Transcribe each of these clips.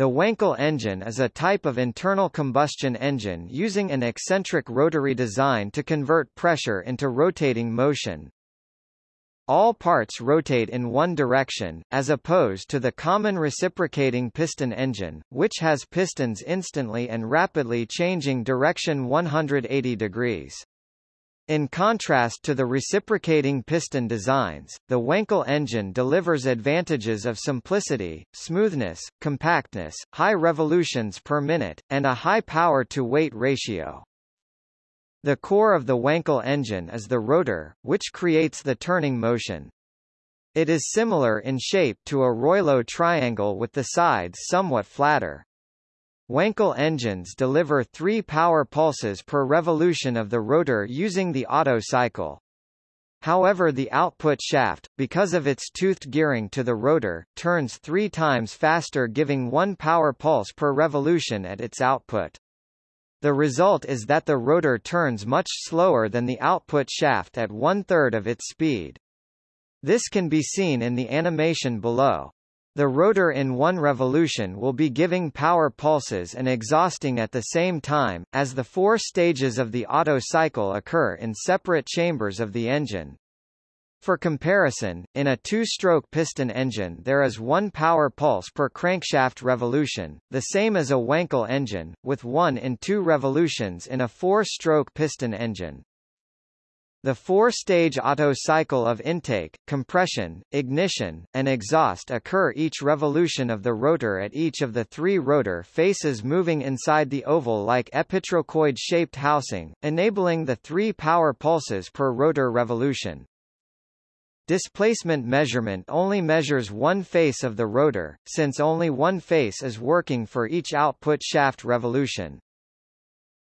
The Wankel engine is a type of internal combustion engine using an eccentric rotary design to convert pressure into rotating motion. All parts rotate in one direction, as opposed to the common reciprocating piston engine, which has pistons instantly and rapidly changing direction 180 degrees. In contrast to the reciprocating piston designs, the Wankel engine delivers advantages of simplicity, smoothness, compactness, high revolutions per minute, and a high power-to-weight ratio. The core of the Wankel engine is the rotor, which creates the turning motion. It is similar in shape to a Reuleaux triangle with the sides somewhat flatter. Wankel engines deliver 3 power pulses per revolution of the rotor using the Otto cycle. However the output shaft, because of its toothed gearing to the rotor, turns three times faster giving 1 power pulse per revolution at its output. The result is that the rotor turns much slower than the output shaft at one-third of its speed. This can be seen in the animation below. The rotor in one revolution will be giving power pulses and exhausting at the same time, as the four stages of the Otto cycle occur in separate chambers of the engine. For comparison, in a two-stroke piston engine there is one power pulse per crankshaft revolution, the same as a Wankel engine, with one in two revolutions in a four-stroke piston engine. The four-stage Otto cycle of intake, compression, ignition, and exhaust occur each revolution of the rotor at each of the three rotor faces moving inside the oval-like epitrochoid-shaped housing, enabling the three power pulses per rotor revolution. Displacement measurement only measures one face of the rotor, since only one face is working for each output shaft revolution.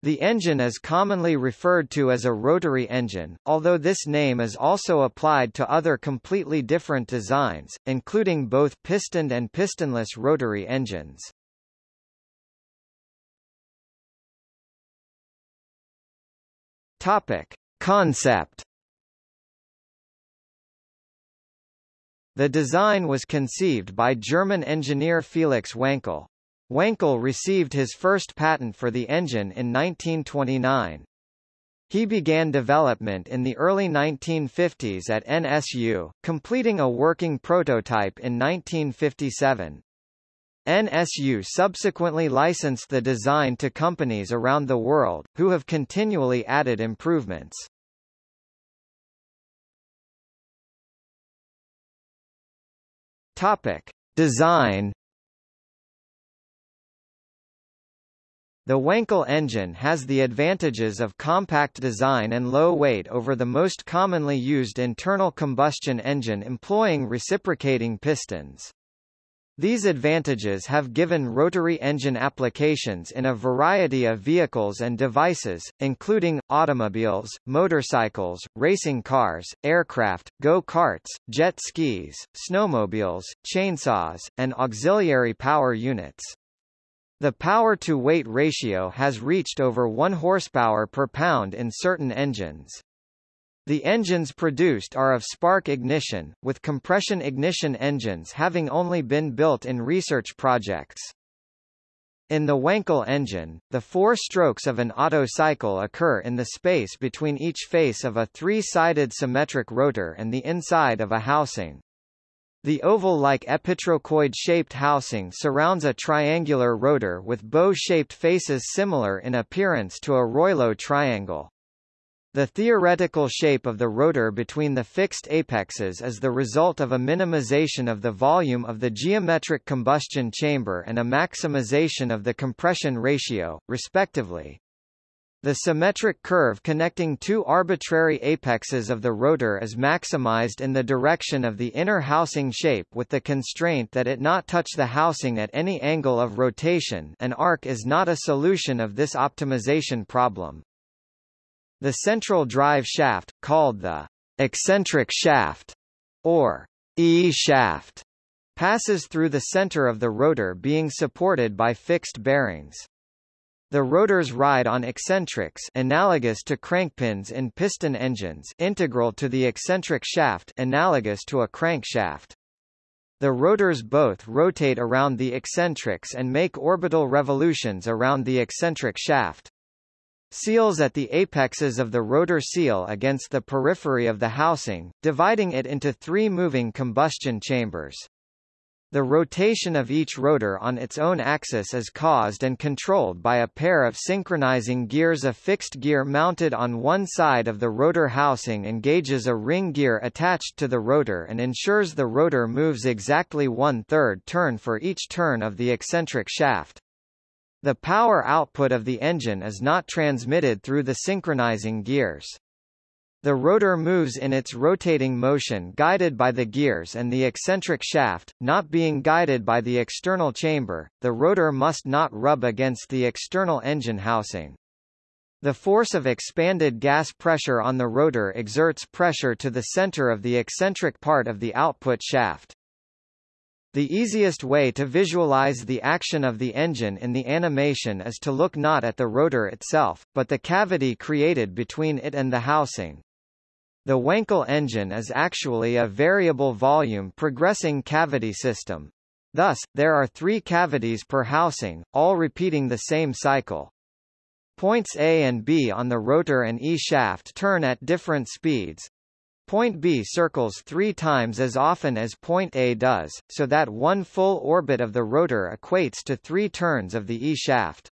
The engine is commonly referred to as a rotary engine, although this name is also applied to other completely different designs, including both pistoned and pistonless rotary engines. Topic. Concept The design was conceived by German engineer Felix Wankel. Wankel received his first patent for the engine in 1929. He began development in the early 1950s at NSU, completing a working prototype in 1957. NSU subsequently licensed the design to companies around the world, who have continually added improvements. Topic. Design The Wankel engine has the advantages of compact design and low weight over the most commonly used internal combustion engine employing reciprocating pistons. These advantages have given rotary engine applications in a variety of vehicles and devices, including, automobiles, motorcycles, racing cars, aircraft, go-karts, jet skis, snowmobiles, chainsaws, and auxiliary power units. The power-to-weight ratio has reached over 1 horsepower per pound in certain engines. The engines produced are of spark ignition, with compression ignition engines having only been built in research projects. In the Wankel engine, the four strokes of an Otto cycle occur in the space between each face of a three-sided symmetric rotor and the inside of a housing. The oval-like epitrochoid-shaped housing surrounds a triangular rotor with bow-shaped faces similar in appearance to a Reuleaux triangle. The theoretical shape of the rotor between the fixed apexes is the result of a minimization of the volume of the geometric combustion chamber and a maximization of the compression ratio, respectively. The symmetric curve connecting two arbitrary apexes of the rotor is maximized in the direction of the inner housing shape with the constraint that it not touch the housing at any angle of rotation an arc is not a solution of this optimization problem. The central drive shaft, called the eccentric shaft, or E-shaft, passes through the center of the rotor being supported by fixed bearings. The rotors ride on eccentrics analogous to crankpins in piston engines integral to the eccentric shaft analogous to a crankshaft. The rotors both rotate around the eccentrics and make orbital revolutions around the eccentric shaft. Seals at the apexes of the rotor seal against the periphery of the housing, dividing it into three moving combustion chambers. The rotation of each rotor on its own axis is caused and controlled by a pair of synchronizing gears A fixed gear mounted on one side of the rotor housing engages a ring gear attached to the rotor and ensures the rotor moves exactly one-third turn for each turn of the eccentric shaft. The power output of the engine is not transmitted through the synchronizing gears. The rotor moves in its rotating motion guided by the gears and the eccentric shaft, not being guided by the external chamber, the rotor must not rub against the external engine housing. The force of expanded gas pressure on the rotor exerts pressure to the center of the eccentric part of the output shaft. The easiest way to visualize the action of the engine in the animation is to look not at the rotor itself, but the cavity created between it and the housing. The Wankel engine is actually a variable volume progressing cavity system. Thus, there are three cavities per housing, all repeating the same cycle. Points A and B on the rotor and E shaft turn at different speeds, Point B circles three times as often as point A does, so that one full orbit of the rotor equates to three turns of the E shaft.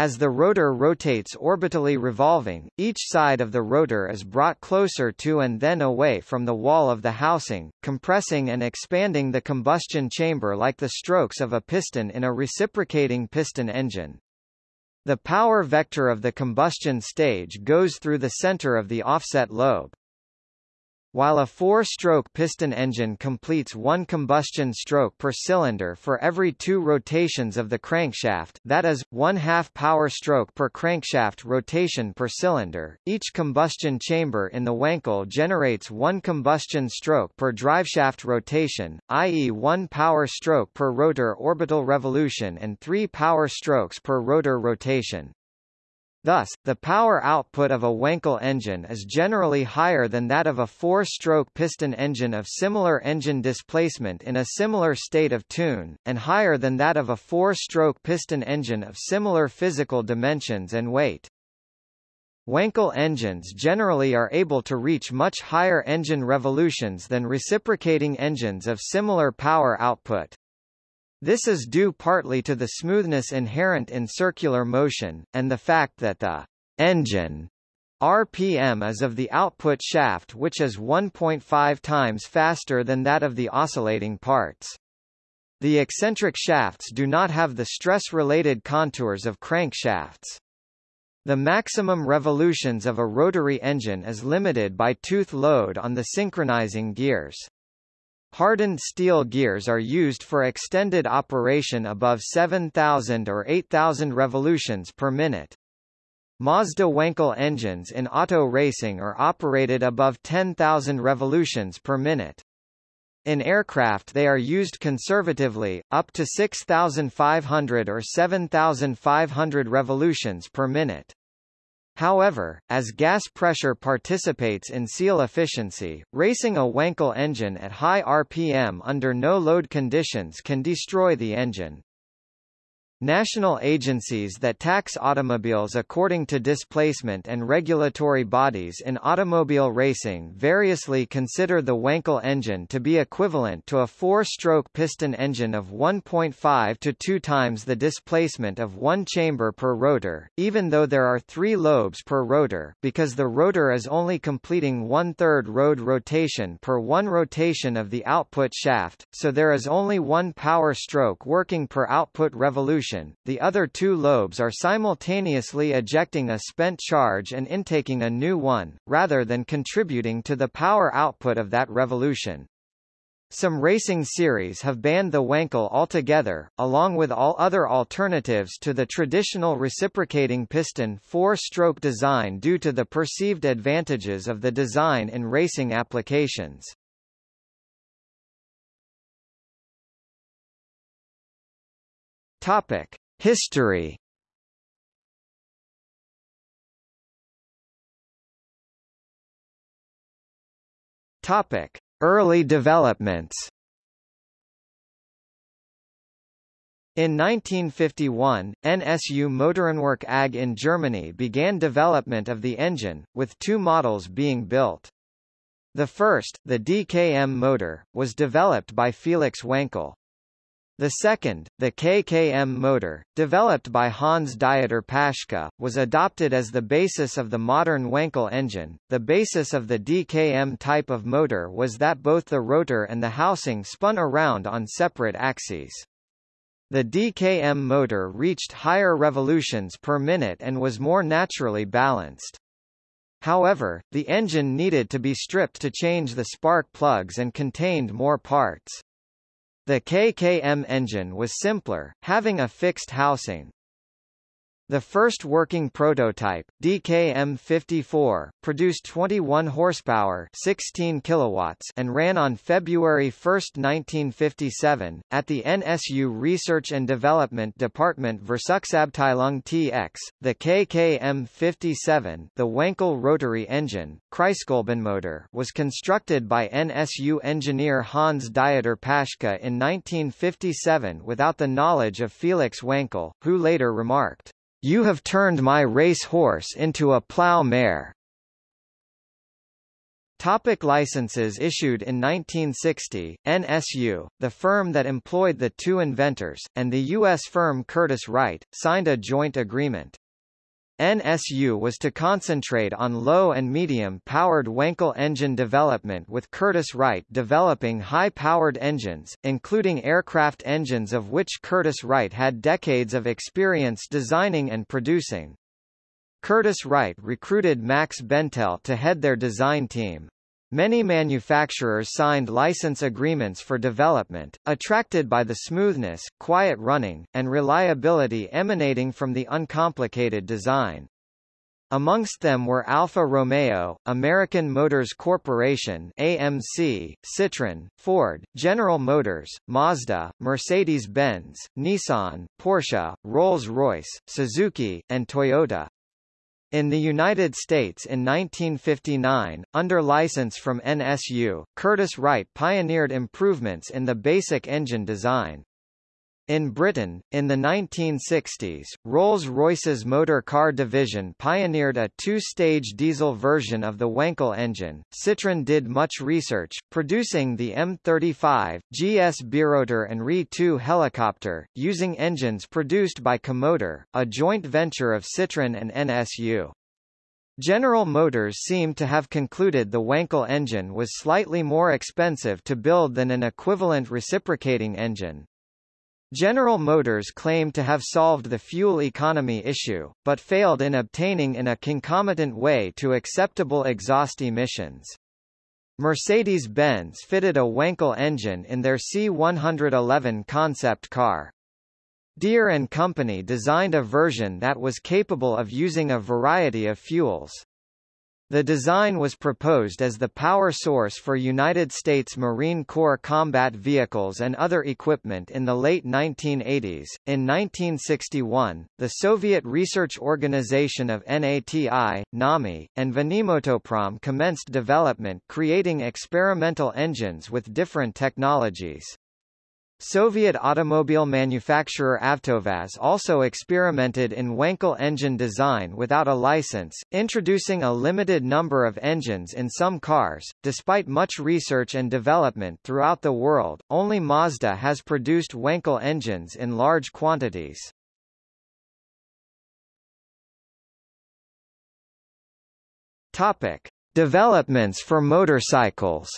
As the rotor rotates orbitally revolving, each side of the rotor is brought closer to and then away from the wall of the housing, compressing and expanding the combustion chamber like the strokes of a piston in a reciprocating piston engine. The power vector of the combustion stage goes through the center of the offset lobe. While a four-stroke piston engine completes one combustion stroke per cylinder for every two rotations of the crankshaft that is, one half power stroke per crankshaft rotation per cylinder, each combustion chamber in the Wankel generates one combustion stroke per driveshaft rotation, i.e. one power stroke per rotor orbital revolution and three power strokes per rotor rotation. Thus, the power output of a Wankel engine is generally higher than that of a four-stroke piston engine of similar engine displacement in a similar state of tune, and higher than that of a four-stroke piston engine of similar physical dimensions and weight. Wankel engines generally are able to reach much higher engine revolutions than reciprocating engines of similar power output. This is due partly to the smoothness inherent in circular motion, and the fact that the engine RPM is of the output shaft which is 1.5 times faster than that of the oscillating parts. The eccentric shafts do not have the stress-related contours of crankshafts. The maximum revolutions of a rotary engine is limited by tooth load on the synchronizing gears. Hardened steel gears are used for extended operation above 7,000 or 8,000 revolutions per minute. Mazda Wankel engines in auto racing are operated above 10,000 revolutions per minute. In aircraft they are used conservatively, up to 6,500 or 7,500 revolutions per minute. However, as gas pressure participates in seal efficiency, racing a Wankel engine at high RPM under no load conditions can destroy the engine. National agencies that tax automobiles according to displacement and regulatory bodies in automobile racing variously consider the Wankel engine to be equivalent to a four-stroke piston engine of 1.5 to 2 times the displacement of one chamber per rotor, even though there are three lobes per rotor, because the rotor is only completing one-third road rotation per one rotation of the output shaft, so there is only one power stroke working per output revolution the other two lobes are simultaneously ejecting a spent charge and intaking a new one, rather than contributing to the power output of that revolution. Some racing series have banned the Wankel altogether, along with all other alternatives to the traditional reciprocating piston four-stroke design due to the perceived advantages of the design in racing applications. Topic: History. Topic: Early developments. In 1951, NSU Motorenwerk AG in Germany began development of the engine, with two models being built. The first, the DKM motor, was developed by Felix Wankel. The second, the KKM motor, developed by Hans Dieter Paschke, was adopted as the basis of the modern Wankel engine. The basis of the DKM type of motor was that both the rotor and the housing spun around on separate axes. The DKM motor reached higher revolutions per minute and was more naturally balanced. However, the engine needed to be stripped to change the spark plugs and contained more parts. The KKM engine was simpler, having a fixed housing. The first working prototype, DKM-54, produced 21 horsepower 16 kilowatts and ran on February 1, 1957, at the NSU Research and Development Department Versuchsabteilung TX. The KKM-57 the Wankel rotary engine, Kreiskolbenmotor was constructed by NSU engineer Hans Dieter Paschke in 1957 without the knowledge of Felix Wankel, who later remarked, you have turned my race horse into a plough mare. Topic licenses issued in 1960, NSU, the firm that employed the two inventors, and the U.S. firm Curtiss Wright, signed a joint agreement. NSU was to concentrate on low and medium-powered Wankel engine development with Curtiss-Wright developing high-powered engines, including aircraft engines of which Curtiss-Wright had decades of experience designing and producing. Curtiss-Wright recruited Max Bentel to head their design team. Many manufacturers signed license agreements for development, attracted by the smoothness, quiet running, and reliability emanating from the uncomplicated design. Amongst them were Alfa Romeo, American Motors Corporation AMC, Citroën, Ford, General Motors, Mazda, Mercedes-Benz, Nissan, Porsche, Rolls-Royce, Suzuki, and Toyota. In the United States in 1959, under license from NSU, Curtiss-Wright pioneered improvements in the basic engine design. In Britain, in the 1960s, Rolls-Royce's motor car division pioneered a two-stage diesel version of the Wankel engine. Citroën did much research, producing the M35, GS Birotor and Re-2 helicopter, using engines produced by Comotor, a joint venture of Citroën and NSU. General Motors seemed to have concluded the Wankel engine was slightly more expensive to build than an equivalent reciprocating engine. General Motors claimed to have solved the fuel economy issue, but failed in obtaining in a concomitant way to acceptable exhaust emissions. Mercedes-Benz fitted a Wankel engine in their C111 concept car. Deere & Company designed a version that was capable of using a variety of fuels. The design was proposed as the power source for United States Marine Corps combat vehicles and other equipment in the late 1980s. In 1961, the Soviet research organization of NATI, NAMI, and Vanimotoprom commenced development creating experimental engines with different technologies. Soviet automobile manufacturer Avtovaz also experimented in Wankel engine design without a license, introducing a limited number of engines in some cars. Despite much research and development throughout the world, only Mazda has produced Wankel engines in large quantities. Topic: Developments for motorcycles.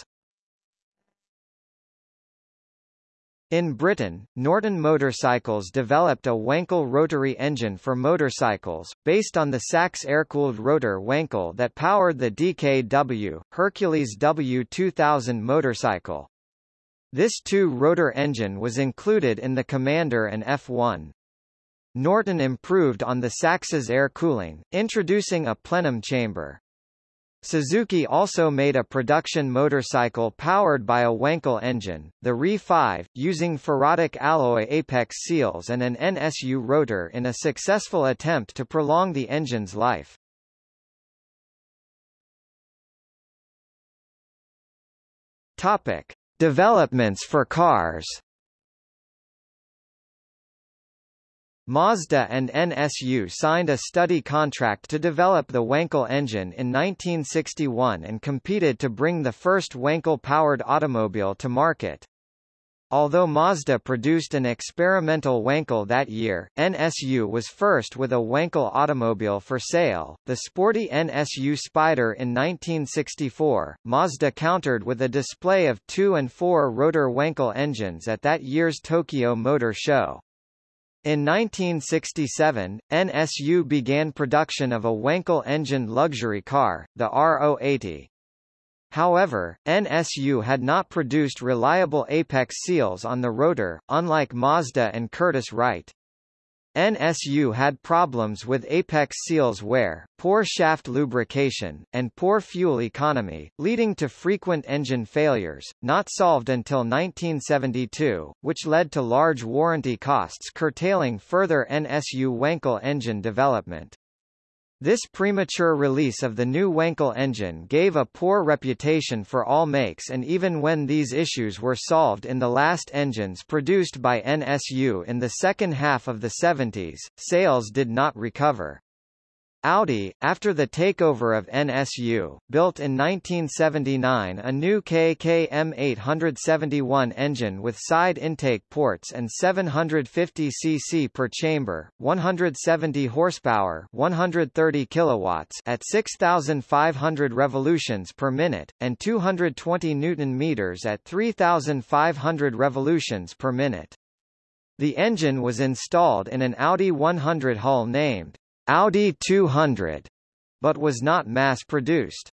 In Britain, Norton Motorcycles developed a Wankel rotary engine for motorcycles, based on the Sachs air-cooled rotor Wankel that powered the DKW, Hercules W2000 motorcycle. This two-rotor engine was included in the Commander and F1. Norton improved on the Sachs's air cooling, introducing a plenum chamber. Suzuki also made a production motorcycle powered by a Wankel engine, the Re-5, using ferrotic alloy apex seals and an NSU rotor in a successful attempt to prolong the engine's life. Topic: Developments for cars. Mazda and NSU signed a study contract to develop the Wankel engine in 1961 and competed to bring the first Wankel-powered automobile to market. Although Mazda produced an experimental Wankel that year, NSU was first with a Wankel automobile for sale, the sporty NSU Spider in 1964. Mazda countered with a display of two- and four-rotor Wankel engines at that year's Tokyo Motor Show. In 1967, NSU began production of a Wankel-engined luxury car, the RO80. However, NSU had not produced reliable apex seals on the rotor, unlike Mazda and Curtiss-Wright. NSU had problems with apex seals wear, poor shaft lubrication, and poor fuel economy, leading to frequent engine failures, not solved until 1972, which led to large warranty costs curtailing further NSU Wankel engine development. This premature release of the new Wankel engine gave a poor reputation for all makes and even when these issues were solved in the last engines produced by NSU in the second half of the 70s, sales did not recover. Audi, after the takeover of NSU, built in 1979 a new KKM 871 engine with side intake ports and 750 cc per chamber, 170 horsepower, 130 kilowatts at 6500 revolutions per minute and 220 newton meters at 3500 revolutions per minute. The engine was installed in an Audi 100 hull named Audi 200, but was not mass-produced.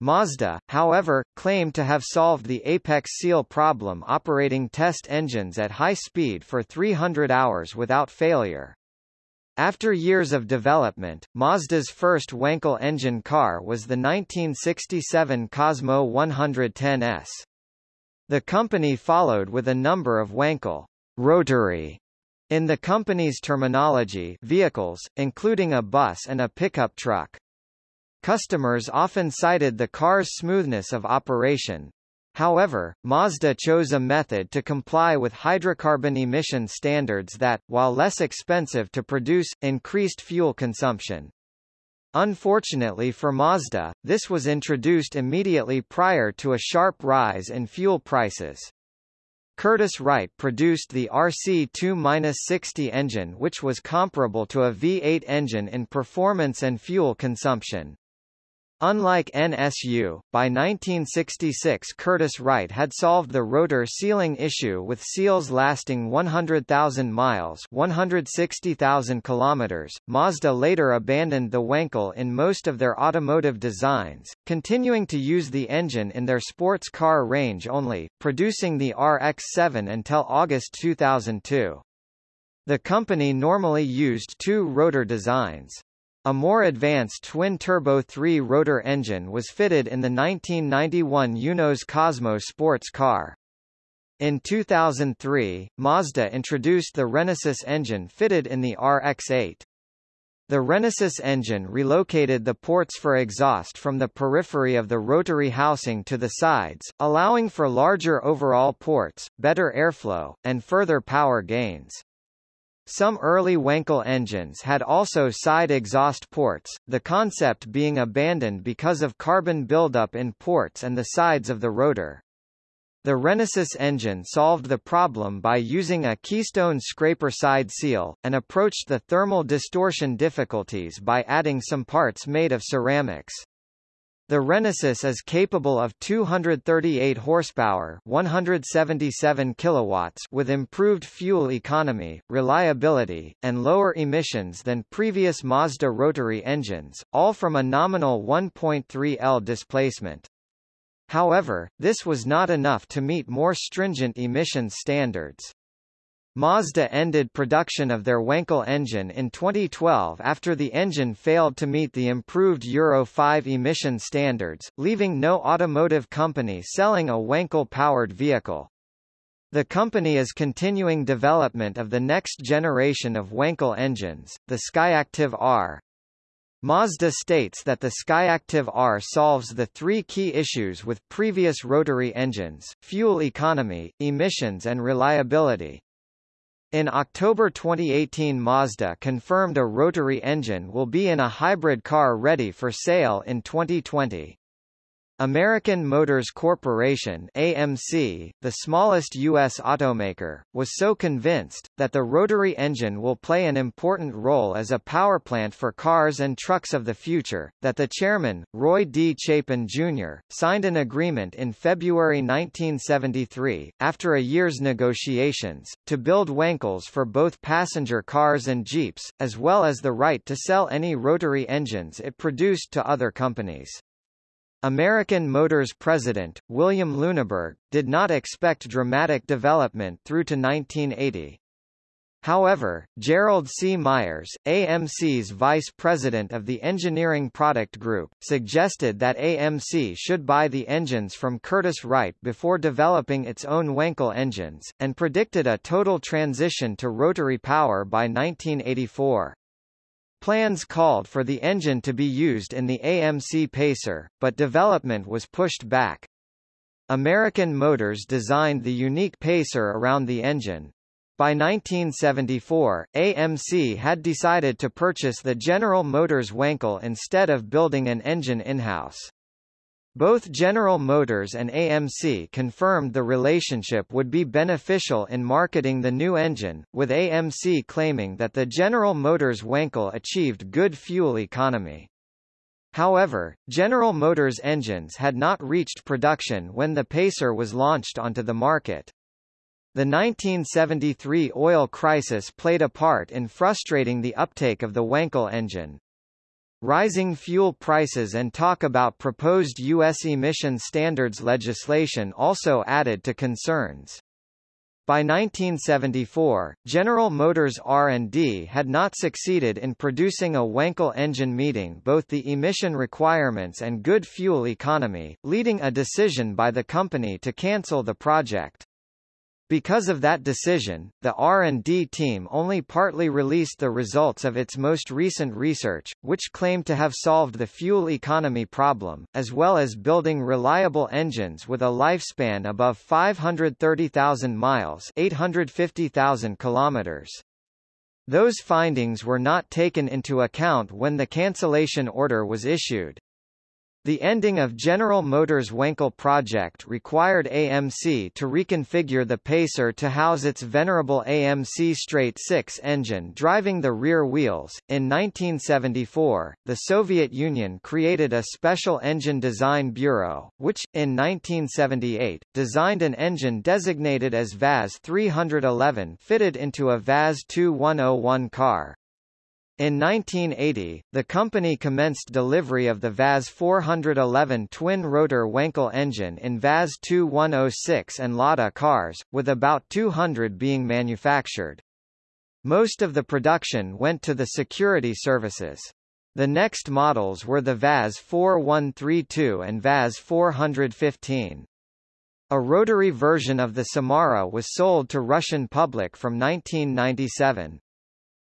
Mazda, however, claimed to have solved the apex seal problem operating test engines at high speed for 300 hours without failure. After years of development, Mazda's first Wankel engine car was the 1967 Cosmo 110S. The company followed with a number of Wankel rotary in the company's terminology vehicles, including a bus and a pickup truck. Customers often cited the car's smoothness of operation. However, Mazda chose a method to comply with hydrocarbon emission standards that, while less expensive to produce, increased fuel consumption. Unfortunately for Mazda, this was introduced immediately prior to a sharp rise in fuel prices. Curtiss-Wright produced the RC-2-60 engine which was comparable to a V8 engine in performance and fuel consumption. Unlike NSU, by 1966 Curtiss-Wright had solved the rotor sealing issue with seals lasting 100,000 miles 160,000 kilometers. Mazda later abandoned the Wankel in most of their automotive designs, continuing to use the engine in their sports car range only, producing the RX-7 until August 2002. The company normally used two rotor designs. A more advanced twin-turbo three-rotor engine was fitted in the 1991 Eunos Cosmo sports car. In 2003, Mazda introduced the Renesis engine fitted in the RX-8. The Renesis engine relocated the ports for exhaust from the periphery of the rotary housing to the sides, allowing for larger overall ports, better airflow, and further power gains. Some early Wankel engines had also side exhaust ports, the concept being abandoned because of carbon buildup in ports and the sides of the rotor. The Renesis engine solved the problem by using a keystone scraper side seal, and approached the thermal distortion difficulties by adding some parts made of ceramics. The Renesis is capable of 238 horsepower, 177 kilowatts with improved fuel economy, reliability, and lower emissions than previous Mazda rotary engines, all from a nominal 1.3 L displacement. However, this was not enough to meet more stringent emissions standards. Mazda ended production of their Wankel engine in 2012 after the engine failed to meet the improved Euro 5 emission standards, leaving no automotive company selling a Wankel-powered vehicle. The company is continuing development of the next generation of Wankel engines, the Skyactiv R. Mazda states that the Skyactiv R solves the three key issues with previous rotary engines, fuel economy, emissions and reliability. In October 2018 Mazda confirmed a rotary engine will be in a hybrid car ready for sale in 2020. American Motors Corporation AMC, the smallest U.S. automaker, was so convinced, that the rotary engine will play an important role as a power plant for cars and trucks of the future, that the chairman, Roy D. Chapin Jr., signed an agreement in February 1973, after a year's negotiations, to build Wankels for both passenger cars and Jeeps, as well as the right to sell any rotary engines it produced to other companies. American Motors president, William Luneburg, did not expect dramatic development through to 1980. However, Gerald C. Myers, AMC's vice president of the Engineering Product Group, suggested that AMC should buy the engines from Curtiss-Wright before developing its own Wankel engines, and predicted a total transition to rotary power by 1984. Plans called for the engine to be used in the AMC Pacer, but development was pushed back. American Motors designed the unique Pacer around the engine. By 1974, AMC had decided to purchase the General Motors Wankel instead of building an engine in-house. Both General Motors and AMC confirmed the relationship would be beneficial in marketing the new engine, with AMC claiming that the General Motors Wankel achieved good fuel economy. However, General Motors engines had not reached production when the Pacer was launched onto the market. The 1973 oil crisis played a part in frustrating the uptake of the Wankel engine. Rising fuel prices and talk about proposed U.S. emission standards legislation also added to concerns. By 1974, General Motors R&D had not succeeded in producing a Wankel engine meeting both the emission requirements and good fuel economy, leading a decision by the company to cancel the project. Because of that decision, the R&D team only partly released the results of its most recent research, which claimed to have solved the fuel economy problem, as well as building reliable engines with a lifespan above 530,000 miles 850,000 kilometers. Those findings were not taken into account when the cancellation order was issued. The ending of General Motors' Wankel project required AMC to reconfigure the Pacer to house its venerable AMC straight 6 engine driving the rear wheels. In 1974, the Soviet Union created a special engine design bureau, which, in 1978, designed an engine designated as VAZ 311 fitted into a VAZ 2101 car. In 1980, the company commenced delivery of the VAZ 411 twin-rotor Wankel engine in VAZ 2106 and Lada cars, with about 200 being manufactured. Most of the production went to the security services. The next models were the VAZ 4132 and VAZ 415. A rotary version of the Samara was sold to Russian public from 1997.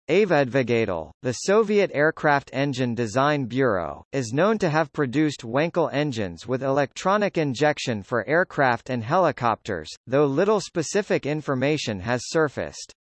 Aviadvigatel, the Soviet Aircraft Engine Design Bureau, is known to have produced Wankel engines with electronic injection for aircraft and helicopters, though little specific information has surfaced.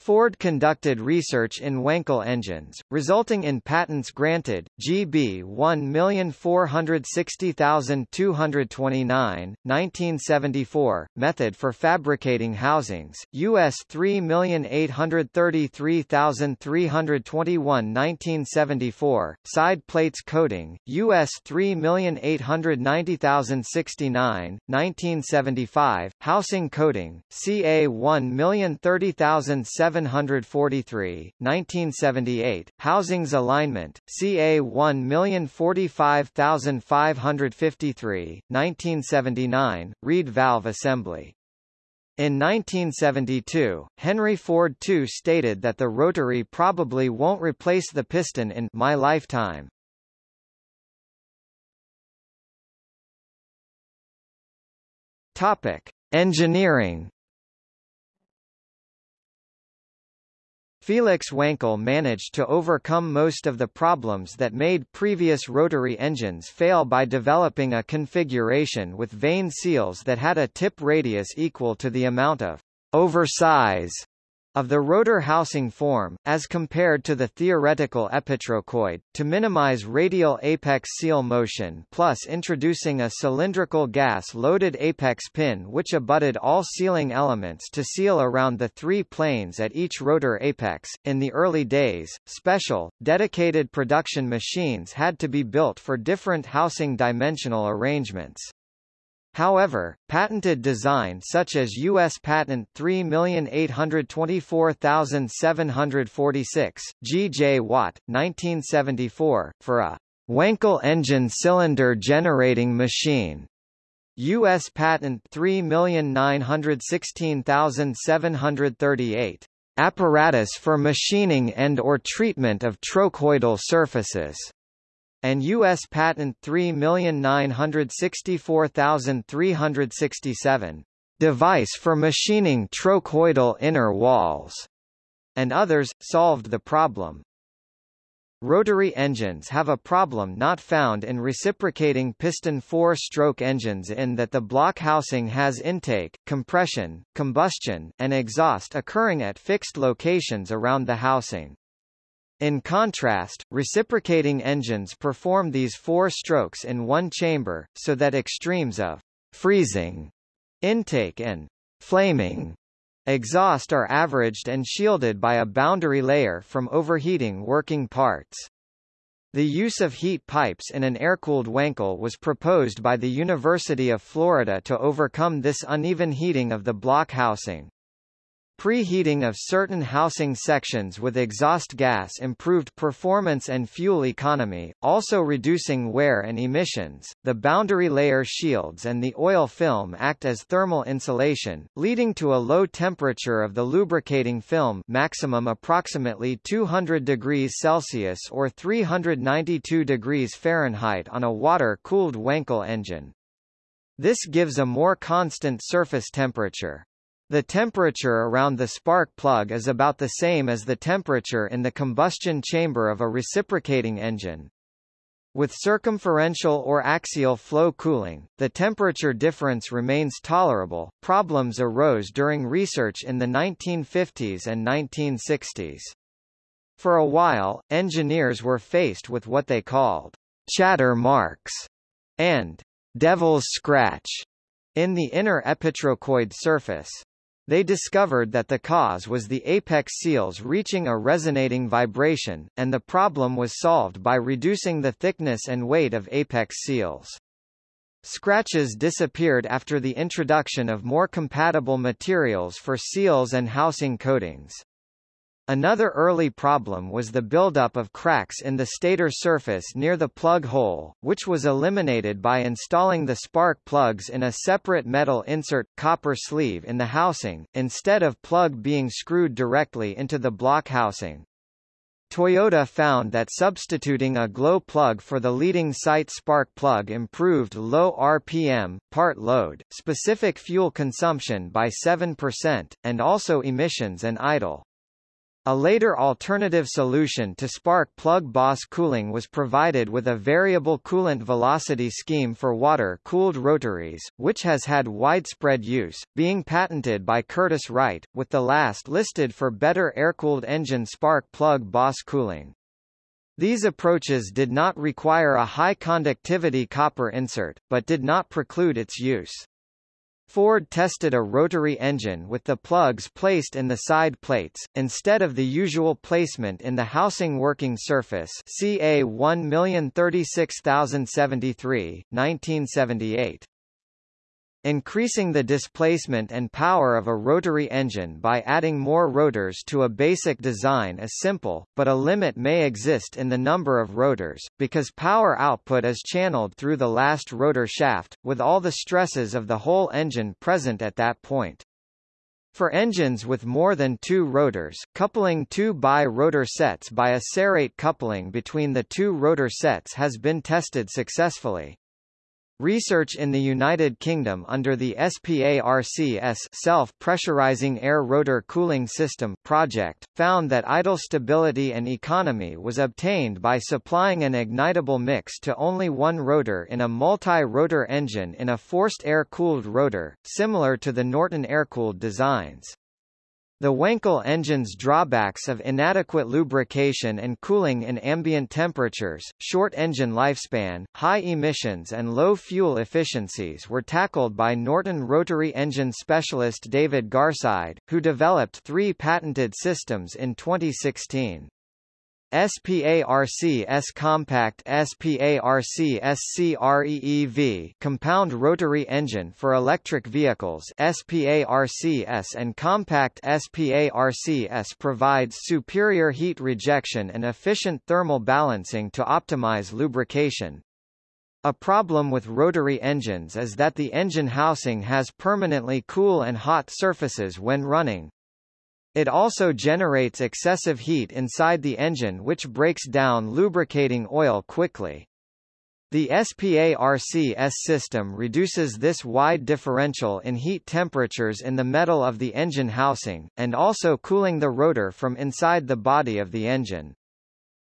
Ford conducted research in Wankel engines, resulting in patents granted, GB 1460229, 1974, method for fabricating housings, US 3833321 1974, side plates coating, US 3890069, 1975, housing coating, CA 10307 743, 1978, Housings Alignment, CA 1045553, 1979, Reed Valve Assembly. In 1972, Henry Ford II stated that the rotary probably won't replace the piston in my lifetime. Topic: Engineering Felix Wankel managed to overcome most of the problems that made previous rotary engines fail by developing a configuration with vane seals that had a tip radius equal to the amount of oversize of the rotor housing form, as compared to the theoretical epitrochoid, to minimize radial apex seal motion plus introducing a cylindrical gas-loaded apex pin which abutted all sealing elements to seal around the three planes at each rotor apex. In the early days, special, dedicated production machines had to be built for different housing dimensional arrangements. However, patented design such as U.S. Patent 3824746, G. J. Watt, 1974, for a Wankel engine cylinder generating machine. U.S. Patent 3916738. Apparatus for machining and or treatment of trochoidal surfaces and U.S. Patent 3964367, device for machining trochoidal inner walls, and others, solved the problem. Rotary engines have a problem not found in reciprocating piston four-stroke engines in that the block housing has intake, compression, combustion, and exhaust occurring at fixed locations around the housing. In contrast, reciprocating engines perform these four strokes in one chamber, so that extremes of freezing, intake and flaming exhaust are averaged and shielded by a boundary layer from overheating working parts. The use of heat pipes in an air-cooled Wankel was proposed by the University of Florida to overcome this uneven heating of the block housing. Preheating of certain housing sections with exhaust gas improved performance and fuel economy, also reducing wear and emissions. The boundary layer shields and the oil film act as thermal insulation, leading to a low temperature of the lubricating film maximum approximately 200 degrees Celsius or 392 degrees Fahrenheit on a water-cooled Wankel engine. This gives a more constant surface temperature. The temperature around the spark plug is about the same as the temperature in the combustion chamber of a reciprocating engine. With circumferential or axial flow cooling, the temperature difference remains tolerable. Problems arose during research in the 1950s and 1960s. For a while, engineers were faced with what they called chatter marks and devil's scratch in the inner epitrochoid surface. They discovered that the cause was the apex seals reaching a resonating vibration, and the problem was solved by reducing the thickness and weight of apex seals. Scratches disappeared after the introduction of more compatible materials for seals and housing coatings. Another early problem was the buildup of cracks in the stator surface near the plug hole, which was eliminated by installing the spark plugs in a separate metal insert copper sleeve in the housing, instead of plug being screwed directly into the block housing. Toyota found that substituting a glow plug for the leading site spark plug improved low RPM, part load, specific fuel consumption by 7%, and also emissions and idle. A later alternative solution to spark plug Boss cooling was provided with a variable coolant velocity scheme for water-cooled rotaries, which has had widespread use, being patented by Curtiss Wright, with the last listed for better air-cooled engine spark plug Boss cooling. These approaches did not require a high conductivity copper insert, but did not preclude its use. Ford tested a rotary engine with the plugs placed in the side plates, instead of the usual placement in the housing working surface CA 1036073, 1978. Increasing the displacement and power of a rotary engine by adding more rotors to a basic design is simple, but a limit may exist in the number of rotors, because power output is channeled through the last rotor shaft, with all the stresses of the whole engine present at that point. For engines with more than two rotors, coupling two bi-rotor sets by a serrate coupling between the two rotor sets has been tested successfully. Research in the United Kingdom under the SPARCS Self-Pressurizing Air Rotor Cooling System project, found that idle stability and economy was obtained by supplying an ignitable mix to only one rotor in a multi-rotor engine in a forced air-cooled rotor, similar to the Norton air-cooled designs. The Wankel engine's drawbacks of inadequate lubrication and cooling in ambient temperatures, short engine lifespan, high emissions and low fuel efficiencies were tackled by Norton rotary engine specialist David Garside, who developed three patented systems in 2016. SPARCS Compact SPARCS CREEV compound rotary engine for electric vehicles SPARCS and Compact SPARCS provides superior heat rejection and efficient thermal balancing to optimize lubrication. A problem with rotary engines is that the engine housing has permanently cool and hot surfaces when running, it also generates excessive heat inside the engine which breaks down lubricating oil quickly. The SPARCS system reduces this wide differential in heat temperatures in the metal of the engine housing, and also cooling the rotor from inside the body of the engine.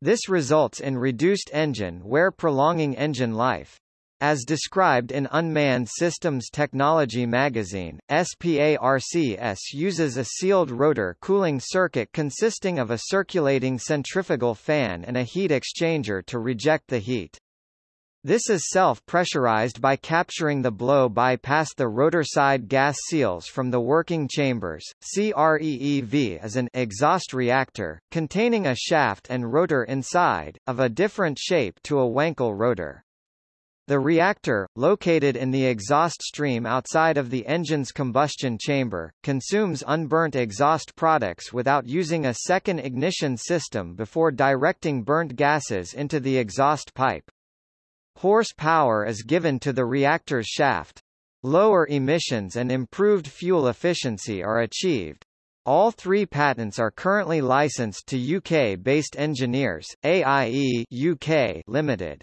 This results in reduced engine wear prolonging engine life. As described in Unmanned Systems Technology magazine, SPARCS uses a sealed rotor cooling circuit consisting of a circulating centrifugal fan and a heat exchanger to reject the heat. This is self-pressurized by capturing the blow by past the rotor side gas seals from the working chambers. CREEV is an exhaust reactor, containing a shaft and rotor inside, of a different shape to a Wankel rotor. The reactor, located in the exhaust stream outside of the engine's combustion chamber, consumes unburnt exhaust products without using a second ignition system before directing burnt gases into the exhaust pipe. Horsepower is given to the reactor's shaft. Lower emissions and improved fuel efficiency are achieved. All three patents are currently licensed to UK-based engineers, AIE UK Limited.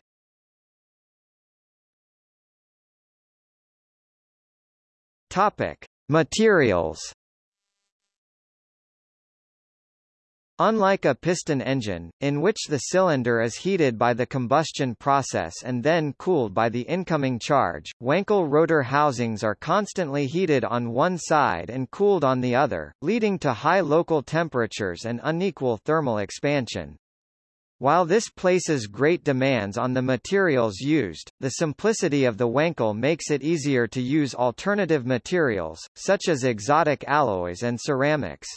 Topic: Materials. Unlike a piston engine, in which the cylinder is heated by the combustion process and then cooled by the incoming charge, Wankel rotor housings are constantly heated on one side and cooled on the other, leading to high local temperatures and unequal thermal expansion. While this places great demands on the materials used, the simplicity of the Wankel makes it easier to use alternative materials, such as exotic alloys and ceramics.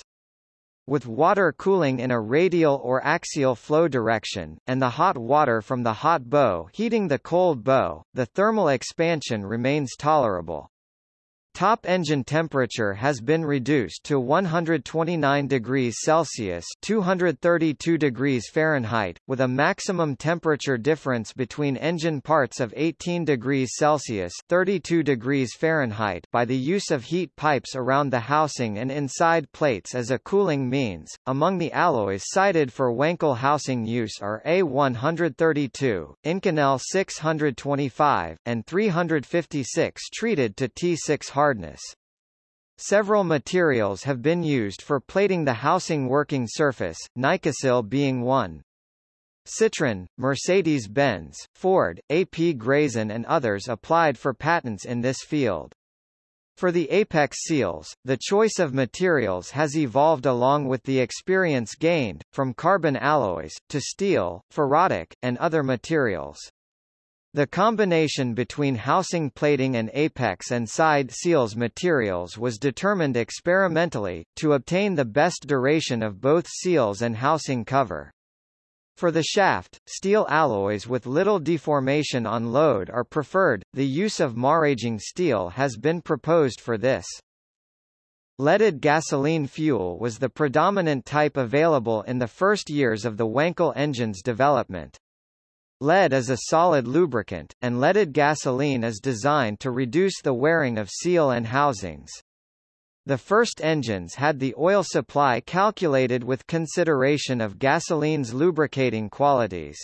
With water cooling in a radial or axial flow direction, and the hot water from the hot bow heating the cold bow, the thermal expansion remains tolerable. Top engine temperature has been reduced to 129 degrees Celsius (232 degrees Fahrenheit), with a maximum temperature difference between engine parts of 18 degrees Celsius (32 degrees Fahrenheit) by the use of heat pipes around the housing and inside plates as a cooling means. Among the alloys cited for Wankel housing use are A132, Inconel 625, and 356 treated to T6 hard hardness. Several materials have been used for plating the housing working surface, Nicosil being one. Citroën, Mercedes-Benz, Ford, AP Grayson and others applied for patents in this field. For the apex seals, the choice of materials has evolved along with the experience gained, from carbon alloys, to steel, ferrotic, and other materials. The combination between housing plating and apex and side seals materials was determined experimentally, to obtain the best duration of both seals and housing cover. For the shaft, steel alloys with little deformation on load are preferred. The use of maraging steel has been proposed for this. Leaded gasoline fuel was the predominant type available in the first years of the Wankel engine's development. Lead is a solid lubricant, and leaded gasoline is designed to reduce the wearing of seal and housings. The first engines had the oil supply calculated with consideration of gasoline's lubricating qualities.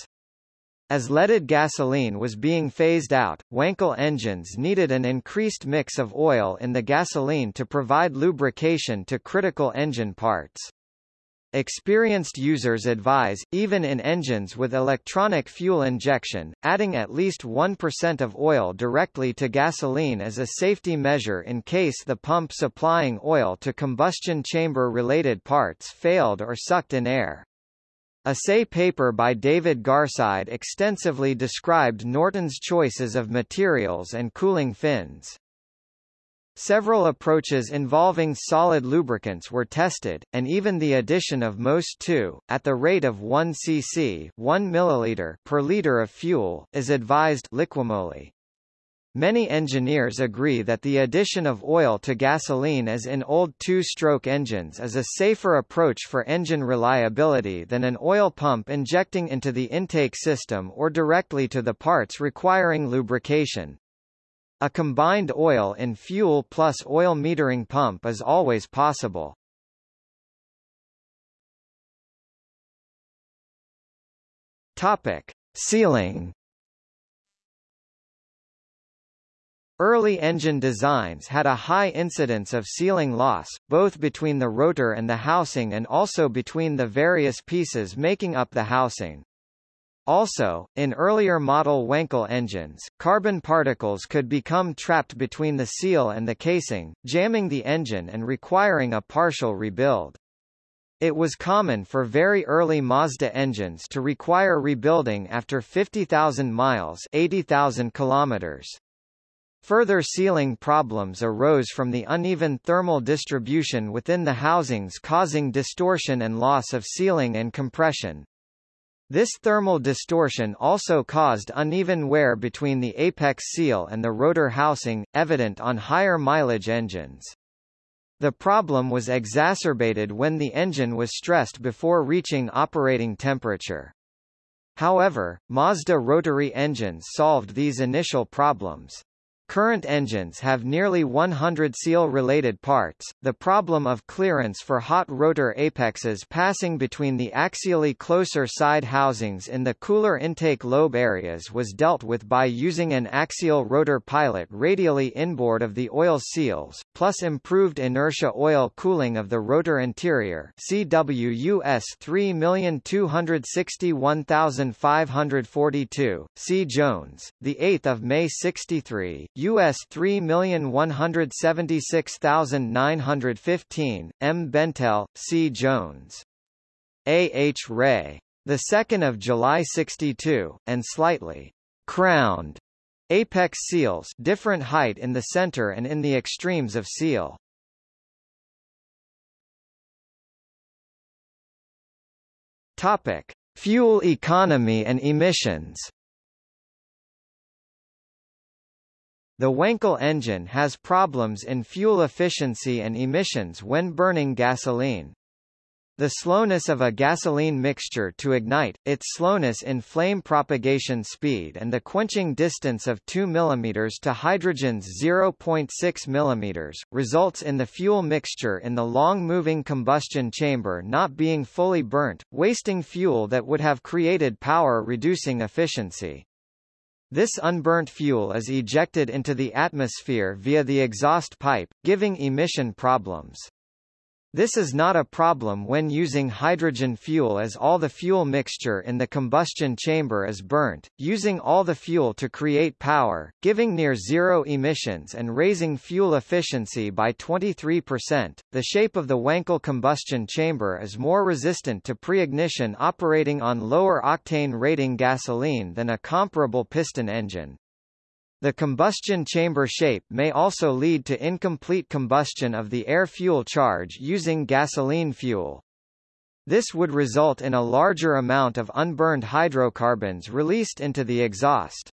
As leaded gasoline was being phased out, Wankel engines needed an increased mix of oil in the gasoline to provide lubrication to critical engine parts. Experienced users advise, even in engines with electronic fuel injection, adding at least 1% of oil directly to gasoline as a safety measure in case the pump supplying oil to combustion chamber-related parts failed or sucked in air. Assay paper by David Garside extensively described Norton's choices of materials and cooling fins. Several approaches involving solid lubricants were tested, and even the addition of MoS2, at the rate of 1 cc 1 milliliter per liter of fuel, is advised Liqui Moly. Many engineers agree that the addition of oil to gasoline as in old two-stroke engines is a safer approach for engine reliability than an oil pump injecting into the intake system or directly to the parts requiring lubrication. A combined oil in fuel plus oil metering pump is always possible. Topic: Sealing. Early engine designs had a high incidence of sealing loss, both between the rotor and the housing and also between the various pieces making up the housing. Also, in earlier model Wankel engines, carbon particles could become trapped between the seal and the casing, jamming the engine and requiring a partial rebuild. It was common for very early Mazda engines to require rebuilding after 50,000 miles 80,000 kilometers. Further sealing problems arose from the uneven thermal distribution within the housings causing distortion and loss of sealing and compression. This thermal distortion also caused uneven wear between the apex seal and the rotor housing, evident on higher mileage engines. The problem was exacerbated when the engine was stressed before reaching operating temperature. However, Mazda rotary engines solved these initial problems. Current engines have nearly 100 seal-related parts. The problem of clearance for hot rotor apexes passing between the axially closer side housings in the cooler intake lobe areas was dealt with by using an axial rotor pilot radially inboard of the oil seals, plus improved inertia oil cooling of the rotor interior. CWUS 3261542. C. Jones, the 8th of May 63. US 3176915, M. Bentele, C. Jones. A. H. Ray. The 2nd of July 62, and slightly crowned apex seals different height in the center and in the extremes of seal. Topic: Fuel economy and emissions. The Wankel engine has problems in fuel efficiency and emissions when burning gasoline. The slowness of a gasoline mixture to ignite, its slowness in flame propagation speed and the quenching distance of 2 mm to hydrogen's 0.6 mm, results in the fuel mixture in the long-moving combustion chamber not being fully burnt, wasting fuel that would have created power reducing efficiency. This unburnt fuel is ejected into the atmosphere via the exhaust pipe, giving emission problems. This is not a problem when using hydrogen fuel as all the fuel mixture in the combustion chamber is burnt, using all the fuel to create power, giving near zero emissions and raising fuel efficiency by 23%. The shape of the Wankel combustion chamber is more resistant to pre-ignition operating on lower octane rating gasoline than a comparable piston engine. The combustion chamber shape may also lead to incomplete combustion of the air-fuel charge using gasoline fuel. This would result in a larger amount of unburned hydrocarbons released into the exhaust.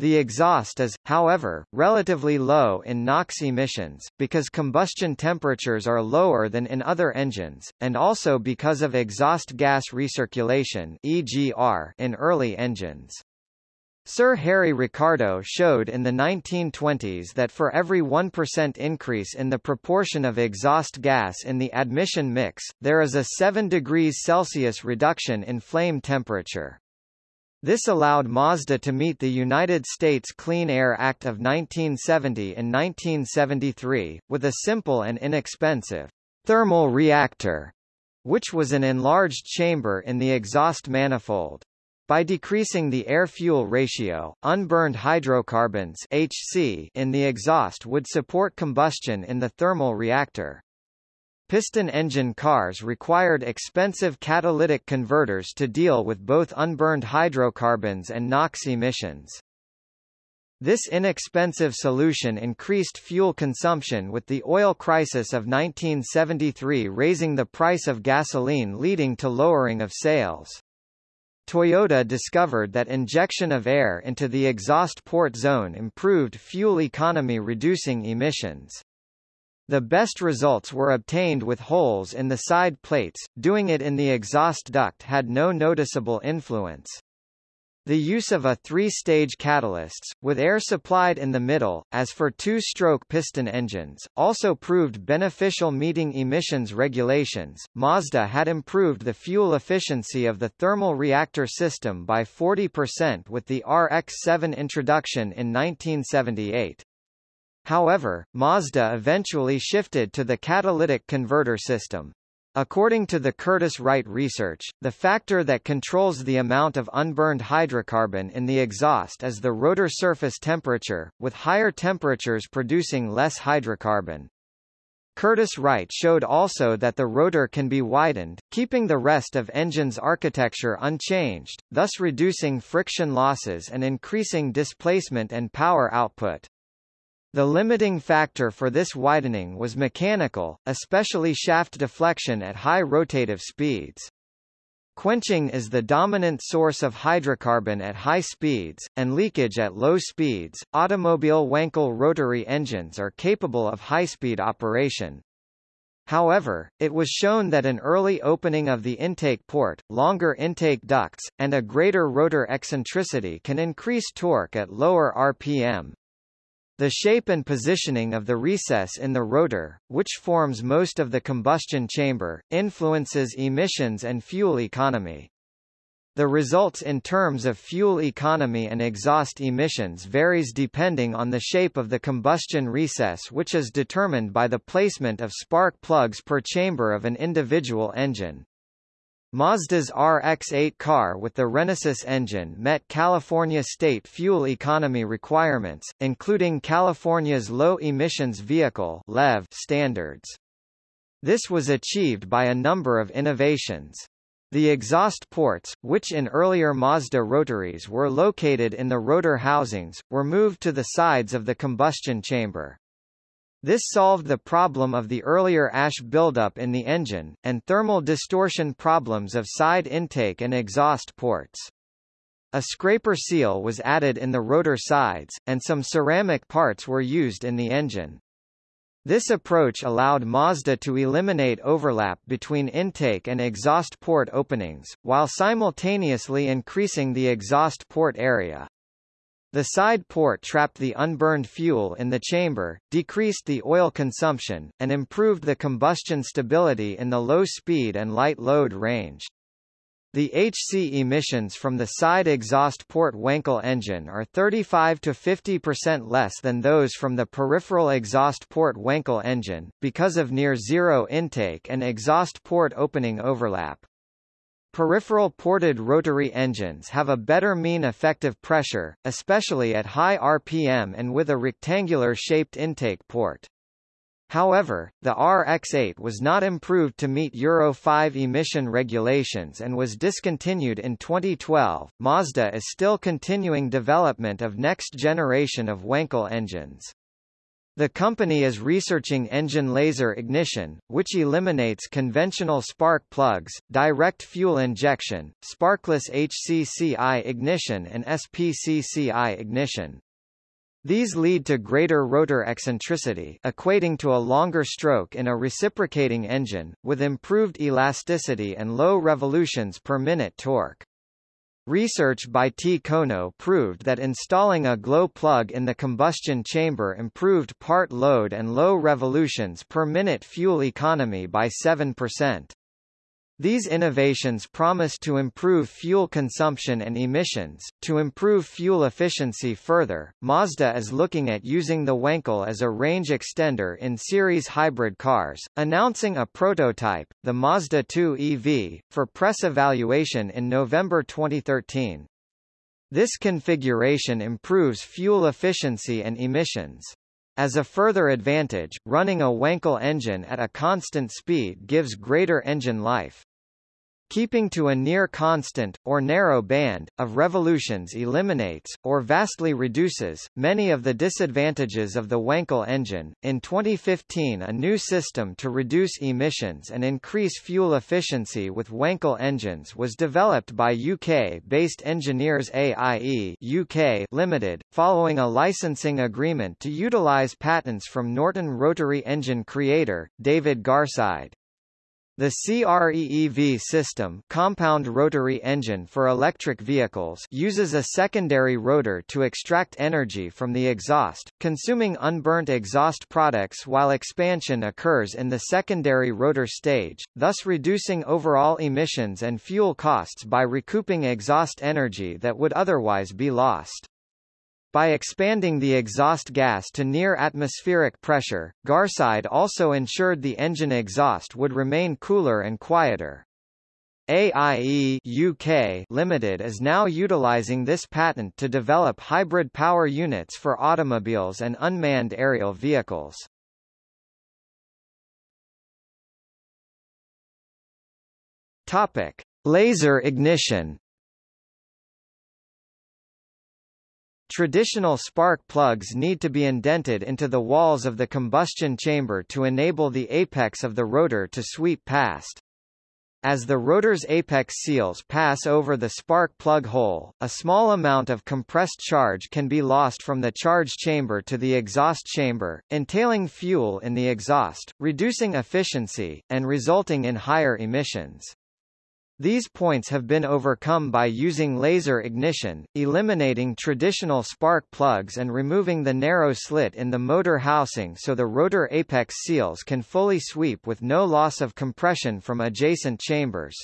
The exhaust is, however, relatively low in NOx emissions, because combustion temperatures are lower than in other engines, and also because of exhaust gas recirculation EGR in early engines. Sir Harry Ricardo showed in the 1920s that for every 1% increase in the proportion of exhaust gas in the admission mix, there is a 7 degrees Celsius reduction in flame temperature. This allowed Mazda to meet the United States Clean Air Act of 1970 and 1973, with a simple and inexpensive thermal reactor which was an enlarged chamber in the exhaust manifold. By decreasing the air-fuel ratio, unburned hydrocarbons HC in the exhaust would support combustion in the thermal reactor. Piston engine cars required expensive catalytic converters to deal with both unburned hydrocarbons and NOx emissions. This inexpensive solution increased fuel consumption with the oil crisis of 1973 raising the price of gasoline leading to lowering of sales. Toyota discovered that injection of air into the exhaust port zone improved fuel economy reducing emissions. The best results were obtained with holes in the side plates, doing it in the exhaust duct had no noticeable influence. The use of a three-stage catalysts, with air supplied in the middle, as for two-stroke piston engines, also proved beneficial meeting emissions regulations. Mazda had improved the fuel efficiency of the thermal reactor system by 40% with the RX-7 introduction in 1978. However, Mazda eventually shifted to the catalytic converter system. According to the Curtiss-Wright research, the factor that controls the amount of unburned hydrocarbon in the exhaust is the rotor surface temperature, with higher temperatures producing less hydrocarbon. Curtiss-Wright showed also that the rotor can be widened, keeping the rest of engine's architecture unchanged, thus reducing friction losses and increasing displacement and power output. The limiting factor for this widening was mechanical, especially shaft deflection at high rotative speeds. Quenching is the dominant source of hydrocarbon at high speeds, and leakage at low speeds. Automobile Wankel rotary engines are capable of high-speed operation. However, it was shown that an early opening of the intake port, longer intake ducts, and a greater rotor eccentricity can increase torque at lower RPM. The shape and positioning of the recess in the rotor, which forms most of the combustion chamber, influences emissions and fuel economy. The results in terms of fuel economy and exhaust emissions varies depending on the shape of the combustion recess which is determined by the placement of spark plugs per chamber of an individual engine. Mazda's RX-8 car with the Renesis engine met California state fuel economy requirements, including California's Low Emissions Vehicle LEV standards. This was achieved by a number of innovations. The exhaust ports, which in earlier Mazda rotaries were located in the rotor housings, were moved to the sides of the combustion chamber. This solved the problem of the earlier ash buildup in the engine, and thermal distortion problems of side intake and exhaust ports. A scraper seal was added in the rotor sides, and some ceramic parts were used in the engine. This approach allowed Mazda to eliminate overlap between intake and exhaust port openings, while simultaneously increasing the exhaust port area. The side port trapped the unburned fuel in the chamber, decreased the oil consumption, and improved the combustion stability in the low speed and light load range. The HC emissions from the side exhaust port Wankel engine are 35 to 50% less than those from the peripheral exhaust port Wankel engine, because of near-zero intake and exhaust port opening overlap. Peripheral ported rotary engines have a better mean effective pressure, especially at high RPM and with a rectangular-shaped intake port. However, the RX-8 was not improved to meet Euro 5 emission regulations and was discontinued in 2012. Mazda is still continuing development of next generation of Wankel engines. The company is researching engine laser ignition, which eliminates conventional spark plugs, direct fuel injection, sparkless HCCI ignition and SPCCI ignition. These lead to greater rotor eccentricity equating to a longer stroke in a reciprocating engine, with improved elasticity and low revolutions per minute torque. Research by T. Kono proved that installing a glow plug in the combustion chamber improved part load and low revolutions per minute fuel economy by 7%. These innovations promise to improve fuel consumption and emissions. To improve fuel efficiency further, Mazda is looking at using the Wankel as a range extender in series hybrid cars, announcing a prototype, the Mazda 2 EV, for press evaluation in November 2013. This configuration improves fuel efficiency and emissions. As a further advantage, running a Wankel engine at a constant speed gives greater engine life. Keeping to a near constant, or narrow band, of revolutions eliminates, or vastly reduces, many of the disadvantages of the Wankel engine. In 2015 a new system to reduce emissions and increase fuel efficiency with Wankel engines was developed by UK-based engineers AIE UK Limited, following a licensing agreement to utilise patents from Norton rotary engine creator, David Garside. The CREEV system compound rotary engine for electric vehicles uses a secondary rotor to extract energy from the exhaust, consuming unburnt exhaust products while expansion occurs in the secondary rotor stage, thus reducing overall emissions and fuel costs by recouping exhaust energy that would otherwise be lost. By expanding the exhaust gas to near atmospheric pressure, Garside also ensured the engine exhaust would remain cooler and quieter. AIE UK Limited is now utilizing this patent to develop hybrid power units for automobiles and unmanned aerial vehicles. Topic: Laser ignition Traditional spark plugs need to be indented into the walls of the combustion chamber to enable the apex of the rotor to sweep past. As the rotor's apex seals pass over the spark plug hole, a small amount of compressed charge can be lost from the charge chamber to the exhaust chamber, entailing fuel in the exhaust, reducing efficiency, and resulting in higher emissions. These points have been overcome by using laser ignition, eliminating traditional spark plugs and removing the narrow slit in the motor housing so the rotor apex seals can fully sweep with no loss of compression from adjacent chambers.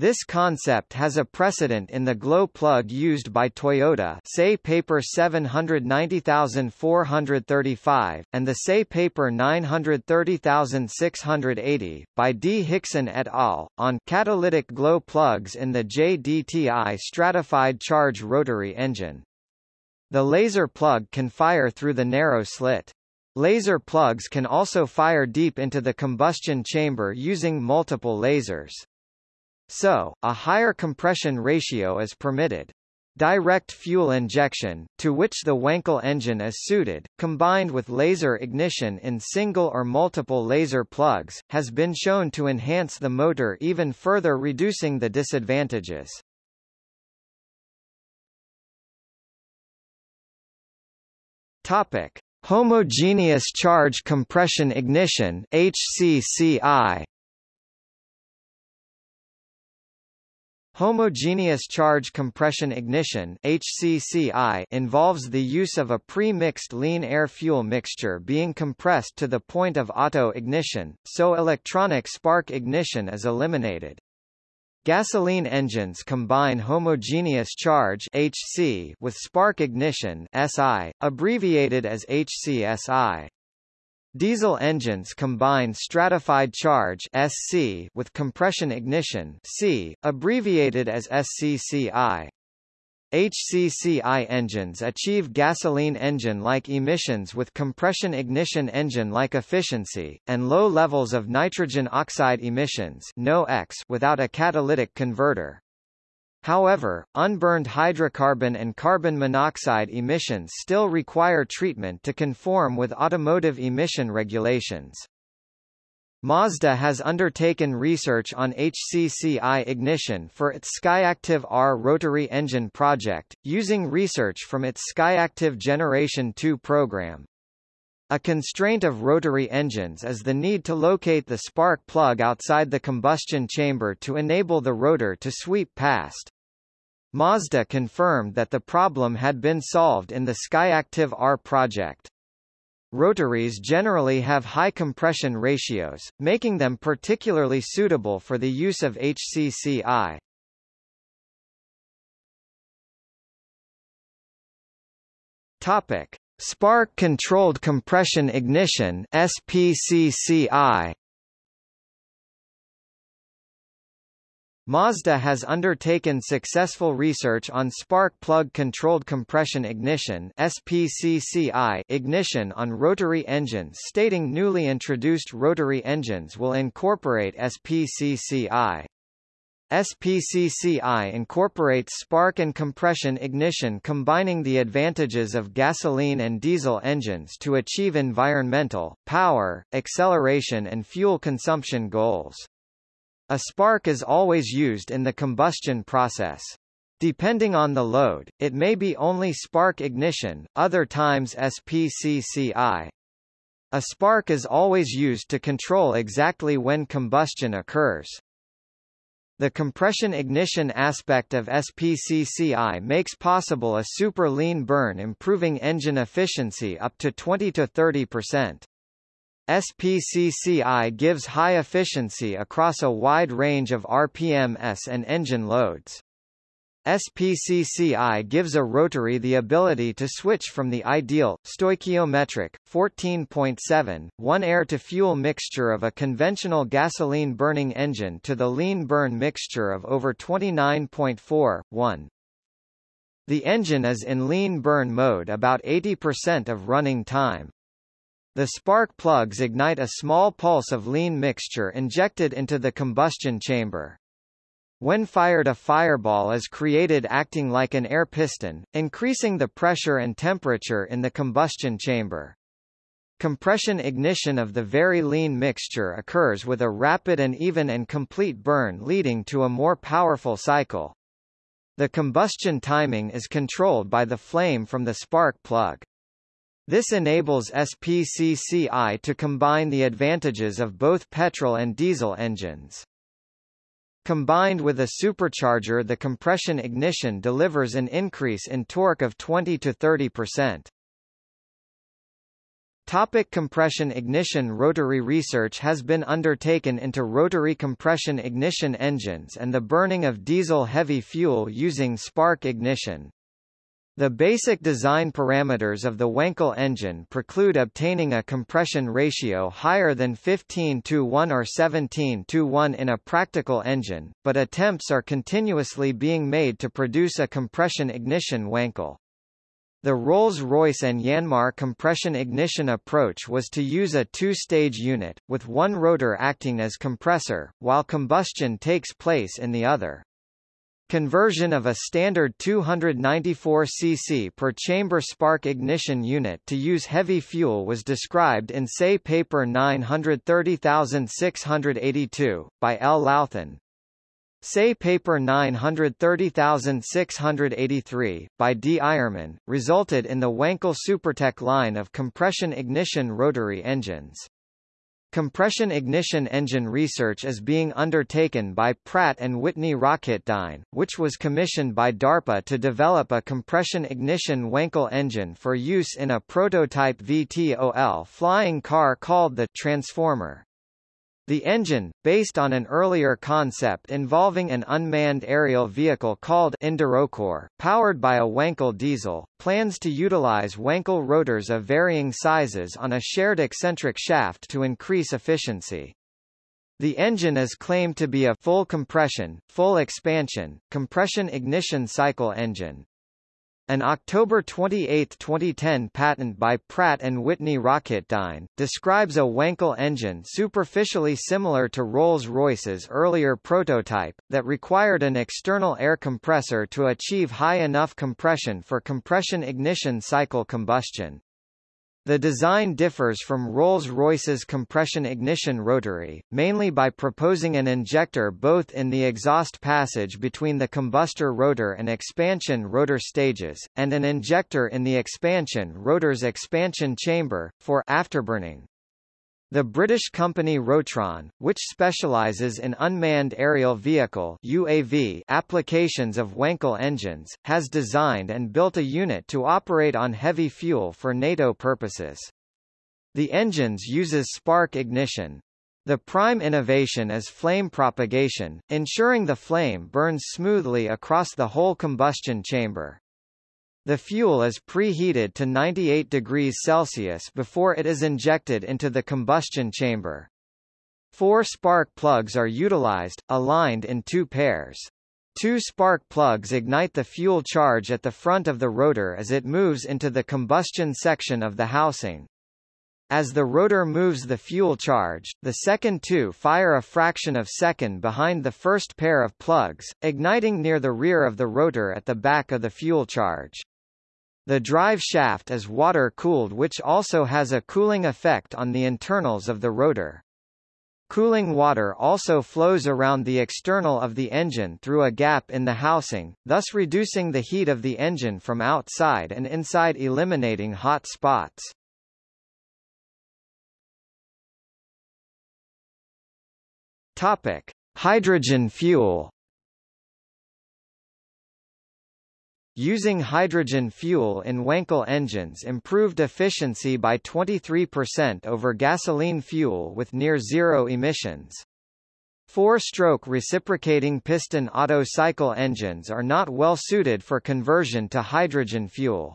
This concept has a precedent in the glow plug used by Toyota SAE paper 790435, and the SAE paper 930680, by D. Hickson et al., on catalytic glow plugs in the JDTI stratified charge rotary engine. The laser plug can fire through the narrow slit. Laser plugs can also fire deep into the combustion chamber using multiple lasers. So, a higher compression ratio is permitted. Direct fuel injection, to which the Wankel engine is suited, combined with laser ignition in single or multiple laser plugs, has been shown to enhance the motor even further reducing the disadvantages. Topic: Homogeneous charge compression ignition (HCCI). Homogeneous charge compression ignition HCCI involves the use of a pre-mixed lean air-fuel mixture being compressed to the point of auto-ignition, so electronic spark ignition is eliminated. Gasoline engines combine homogeneous charge HC with spark ignition SI, abbreviated as HCSI. Diesel engines combine stratified charge SC with compression ignition C, abbreviated as SCCI. HCCI engines achieve gasoline engine-like emissions with compression ignition engine-like efficiency, and low levels of nitrogen oxide emissions without a catalytic converter. However, unburned hydrocarbon and carbon monoxide emissions still require treatment to conform with automotive emission regulations. Mazda has undertaken research on HCCI ignition for its Skyactiv R rotary engine project, using research from its Skyactiv Generation 2 program. A constraint of rotary engines is the need to locate the spark plug outside the combustion chamber to enable the rotor to sweep past. Mazda confirmed that the problem had been solved in the Skyactiv R project. Rotaries generally have high compression ratios, making them particularly suitable for the use of HCCI. Topic: Spark-controlled compression ignition (SPCCI). Mazda has undertaken successful research on spark plug controlled compression ignition (SPCCI) ignition on rotary engines stating newly introduced rotary engines will incorporate SPCCI. SPCCI incorporates spark and compression ignition combining the advantages of gasoline and diesel engines to achieve environmental, power, acceleration and fuel consumption goals. A spark is always used in the combustion process. Depending on the load, it may be only spark ignition, other times SPCCI. A spark is always used to control exactly when combustion occurs. The compression ignition aspect of SPCCI makes possible a super lean burn improving engine efficiency up to 20 to 30%. SPCCI gives high efficiency across a wide range of RPMs and engine loads. SPCCI gives a rotary the ability to switch from the ideal, stoichiometric, 14.7, 1 air-to-fuel mixture of a conventional gasoline-burning engine to the lean burn mixture of over 29.4, 1. The engine is in lean burn mode about 80% of running time. The spark plugs ignite a small pulse of lean mixture injected into the combustion chamber. When fired a fireball is created acting like an air piston, increasing the pressure and temperature in the combustion chamber. Compression ignition of the very lean mixture occurs with a rapid and even and complete burn leading to a more powerful cycle. The combustion timing is controlled by the flame from the spark plug. This enables SPCCI to combine the advantages of both petrol and diesel engines. Combined with a supercharger the compression ignition delivers an increase in torque of 20 to 30%. Topic compression ignition Rotary research has been undertaken into rotary compression ignition engines and the burning of diesel heavy fuel using spark ignition. The basic design parameters of the Wankel engine preclude obtaining a compression ratio higher than 15 to 1 or 17 to 1 in a practical engine, but attempts are continuously being made to produce a compression ignition Wankel. The Rolls-Royce and Yanmar compression ignition approach was to use a two-stage unit, with one rotor acting as compressor, while combustion takes place in the other. Conversion of a standard 294 cc per chamber spark ignition unit to use heavy fuel was described in SAE paper 930682, by L. Lauthan. SAE paper 930683, by D. Eiermann, resulted in the Wankel SuperTec line of compression ignition rotary engines. Compression ignition engine research is being undertaken by Pratt & Whitney Rocketdyne, which was commissioned by DARPA to develop a compression ignition Wankel engine for use in a prototype VTOL flying car called the Transformer. The engine, based on an earlier concept involving an unmanned aerial vehicle called Endurocore, powered by a Wankel diesel, plans to utilize Wankel rotors of varying sizes on a shared eccentric shaft to increase efficiency. The engine is claimed to be a full compression, full expansion, compression ignition cycle engine. An October 28, 2010 patent by Pratt & Whitney Rocketdyne, describes a Wankel engine superficially similar to Rolls-Royce's earlier prototype, that required an external air compressor to achieve high enough compression for compression ignition cycle combustion. The design differs from Rolls-Royce's compression ignition rotary, mainly by proposing an injector both in the exhaust passage between the combustor rotor and expansion rotor stages, and an injector in the expansion rotor's expansion chamber, for afterburning. The British company Rotron, which specialises in unmanned aerial vehicle UAV applications of Wankel engines, has designed and built a unit to operate on heavy fuel for NATO purposes. The engines uses spark ignition. The prime innovation is flame propagation, ensuring the flame burns smoothly across the whole combustion chamber. The fuel is preheated to 98 degrees Celsius before it is injected into the combustion chamber. Four spark plugs are utilized, aligned in two pairs. Two spark plugs ignite the fuel charge at the front of the rotor as it moves into the combustion section of the housing. As the rotor moves the fuel charge, the second two fire a fraction of second behind the first pair of plugs, igniting near the rear of the rotor at the back of the fuel charge. The drive shaft is water-cooled which also has a cooling effect on the internals of the rotor. Cooling water also flows around the external of the engine through a gap in the housing, thus reducing the heat of the engine from outside and inside eliminating hot spots. Topic: Hydrogen fuel. Using hydrogen fuel in Wankel engines improved efficiency by 23% over gasoline fuel with near zero emissions. Four-stroke reciprocating piston Otto cycle engines are not well suited for conversion to hydrogen fuel.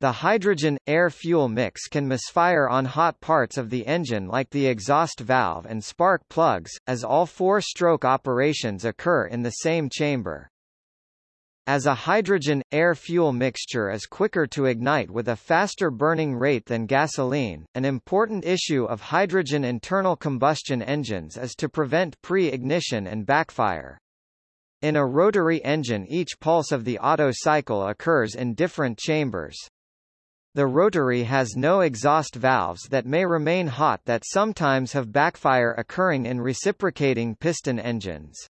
The hydrogen-air-fuel mix can misfire on hot parts of the engine like the exhaust valve and spark plugs, as all four-stroke operations occur in the same chamber. As a hydrogen-air-fuel mixture is quicker to ignite with a faster burning rate than gasoline, an important issue of hydrogen internal combustion engines is to prevent pre-ignition and backfire. In a rotary engine each pulse of the Otto cycle occurs in different chambers. The rotary has no exhaust valves that may remain hot that sometimes have backfire occurring in reciprocating piston engines.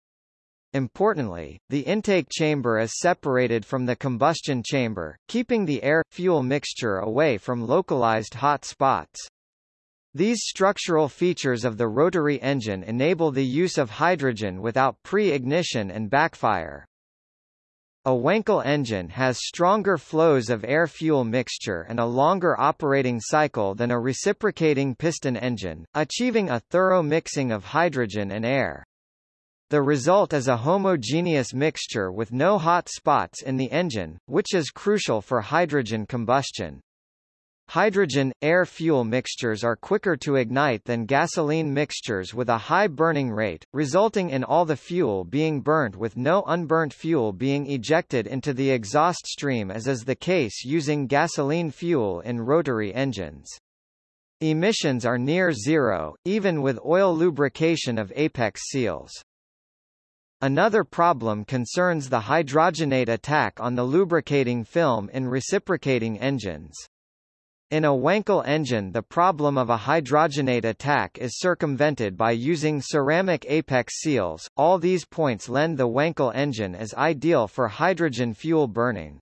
Importantly, the intake chamber is separated from the combustion chamber, keeping the air-fuel mixture away from localized hot spots. These structural features of the rotary engine enable the use of hydrogen without pre-ignition and backfire. A Wankel engine has stronger flows of air-fuel mixture and a longer operating cycle than a reciprocating piston engine, achieving a thorough mixing of hydrogen and air. The result is a homogeneous mixture with no hot spots in the engine, which is crucial for hydrogen combustion. Hydrogen-air-fuel mixtures are quicker to ignite than gasoline mixtures with a high burning rate, resulting in all the fuel being burnt with no unburnt fuel being ejected into the exhaust stream as is the case using gasoline fuel in rotary engines. Emissions are near zero, even with oil lubrication of apex seals. Another problem concerns the hydrogenate attack on the lubricating film in reciprocating engines. In a Wankel engine the problem of a hydrogenate attack is circumvented by using ceramic apex seals. All these points lend the Wankel engine as ideal for hydrogen fuel burning.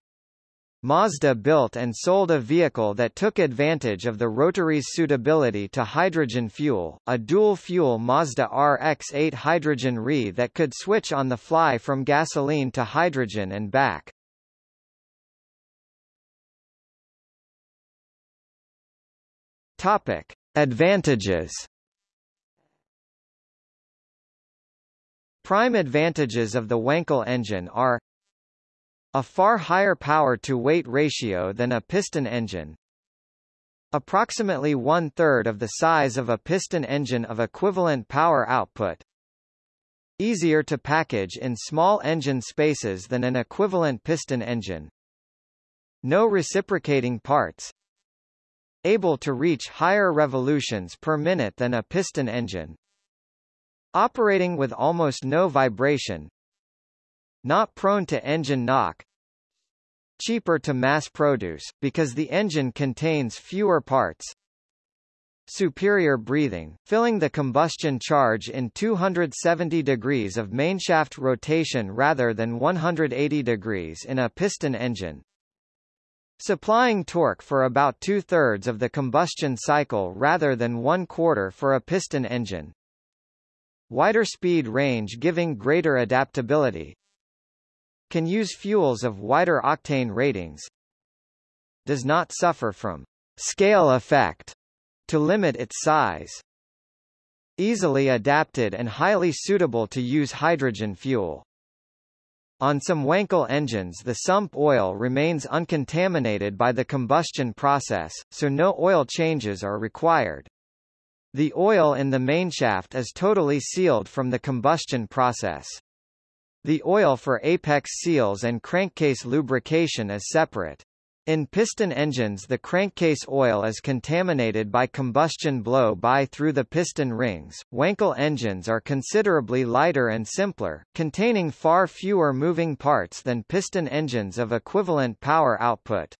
Mazda built and sold a vehicle that took advantage of the rotary's suitability to hydrogen fuel, a dual-fuel Mazda RX-8 hydrogen RE that could switch on the fly from gasoline to hydrogen and back. Topic: Advantages. Prime advantages of the Wankel engine are a far higher power-to-weight ratio than a piston engine. Approximately one-third of the size of a piston engine of equivalent power output. Easier to package in small engine spaces than an equivalent piston engine. No reciprocating parts. Able to reach higher revolutions per minute than a piston engine. Operating with almost no vibration, not prone to engine knock. Cheaper to mass produce, because the engine contains fewer parts. Superior breathing, filling the combustion charge in 270 degrees of mainshaft rotation rather than 180 degrees in a piston engine. Supplying torque for about two-thirds of the combustion cycle rather than one-quarter for a piston engine. Wider speed range giving greater adaptability, can use fuels of wider octane ratings, does not suffer from scale effect to limit its size. Easily adapted and highly suitable to use hydrogen fuel. On some Wankel engines the sump oil remains uncontaminated by the combustion process, so no oil changes are required. The oil in the mainshaft is totally sealed from the combustion process. The oil for apex seals and crankcase lubrication is separate. In piston engines the crankcase oil is contaminated by combustion blow-by through the piston rings. Wankel engines are considerably lighter and simpler, containing far fewer moving parts than piston engines of equivalent power output.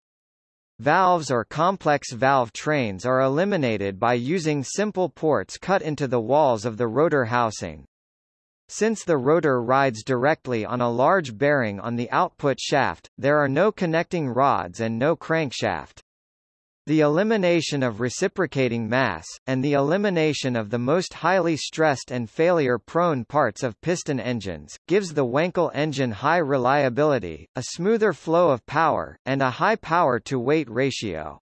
Valves or complex valve trains are eliminated by using simple ports cut into the walls of the rotor housing. Since the rotor rides directly on a large bearing on the output shaft, there are no connecting rods and no crankshaft. The elimination of reciprocating mass, and the elimination of the most highly stressed and failure-prone parts of piston engines, gives the Wankel engine high reliability, a smoother flow of power, and a high power-to-weight ratio.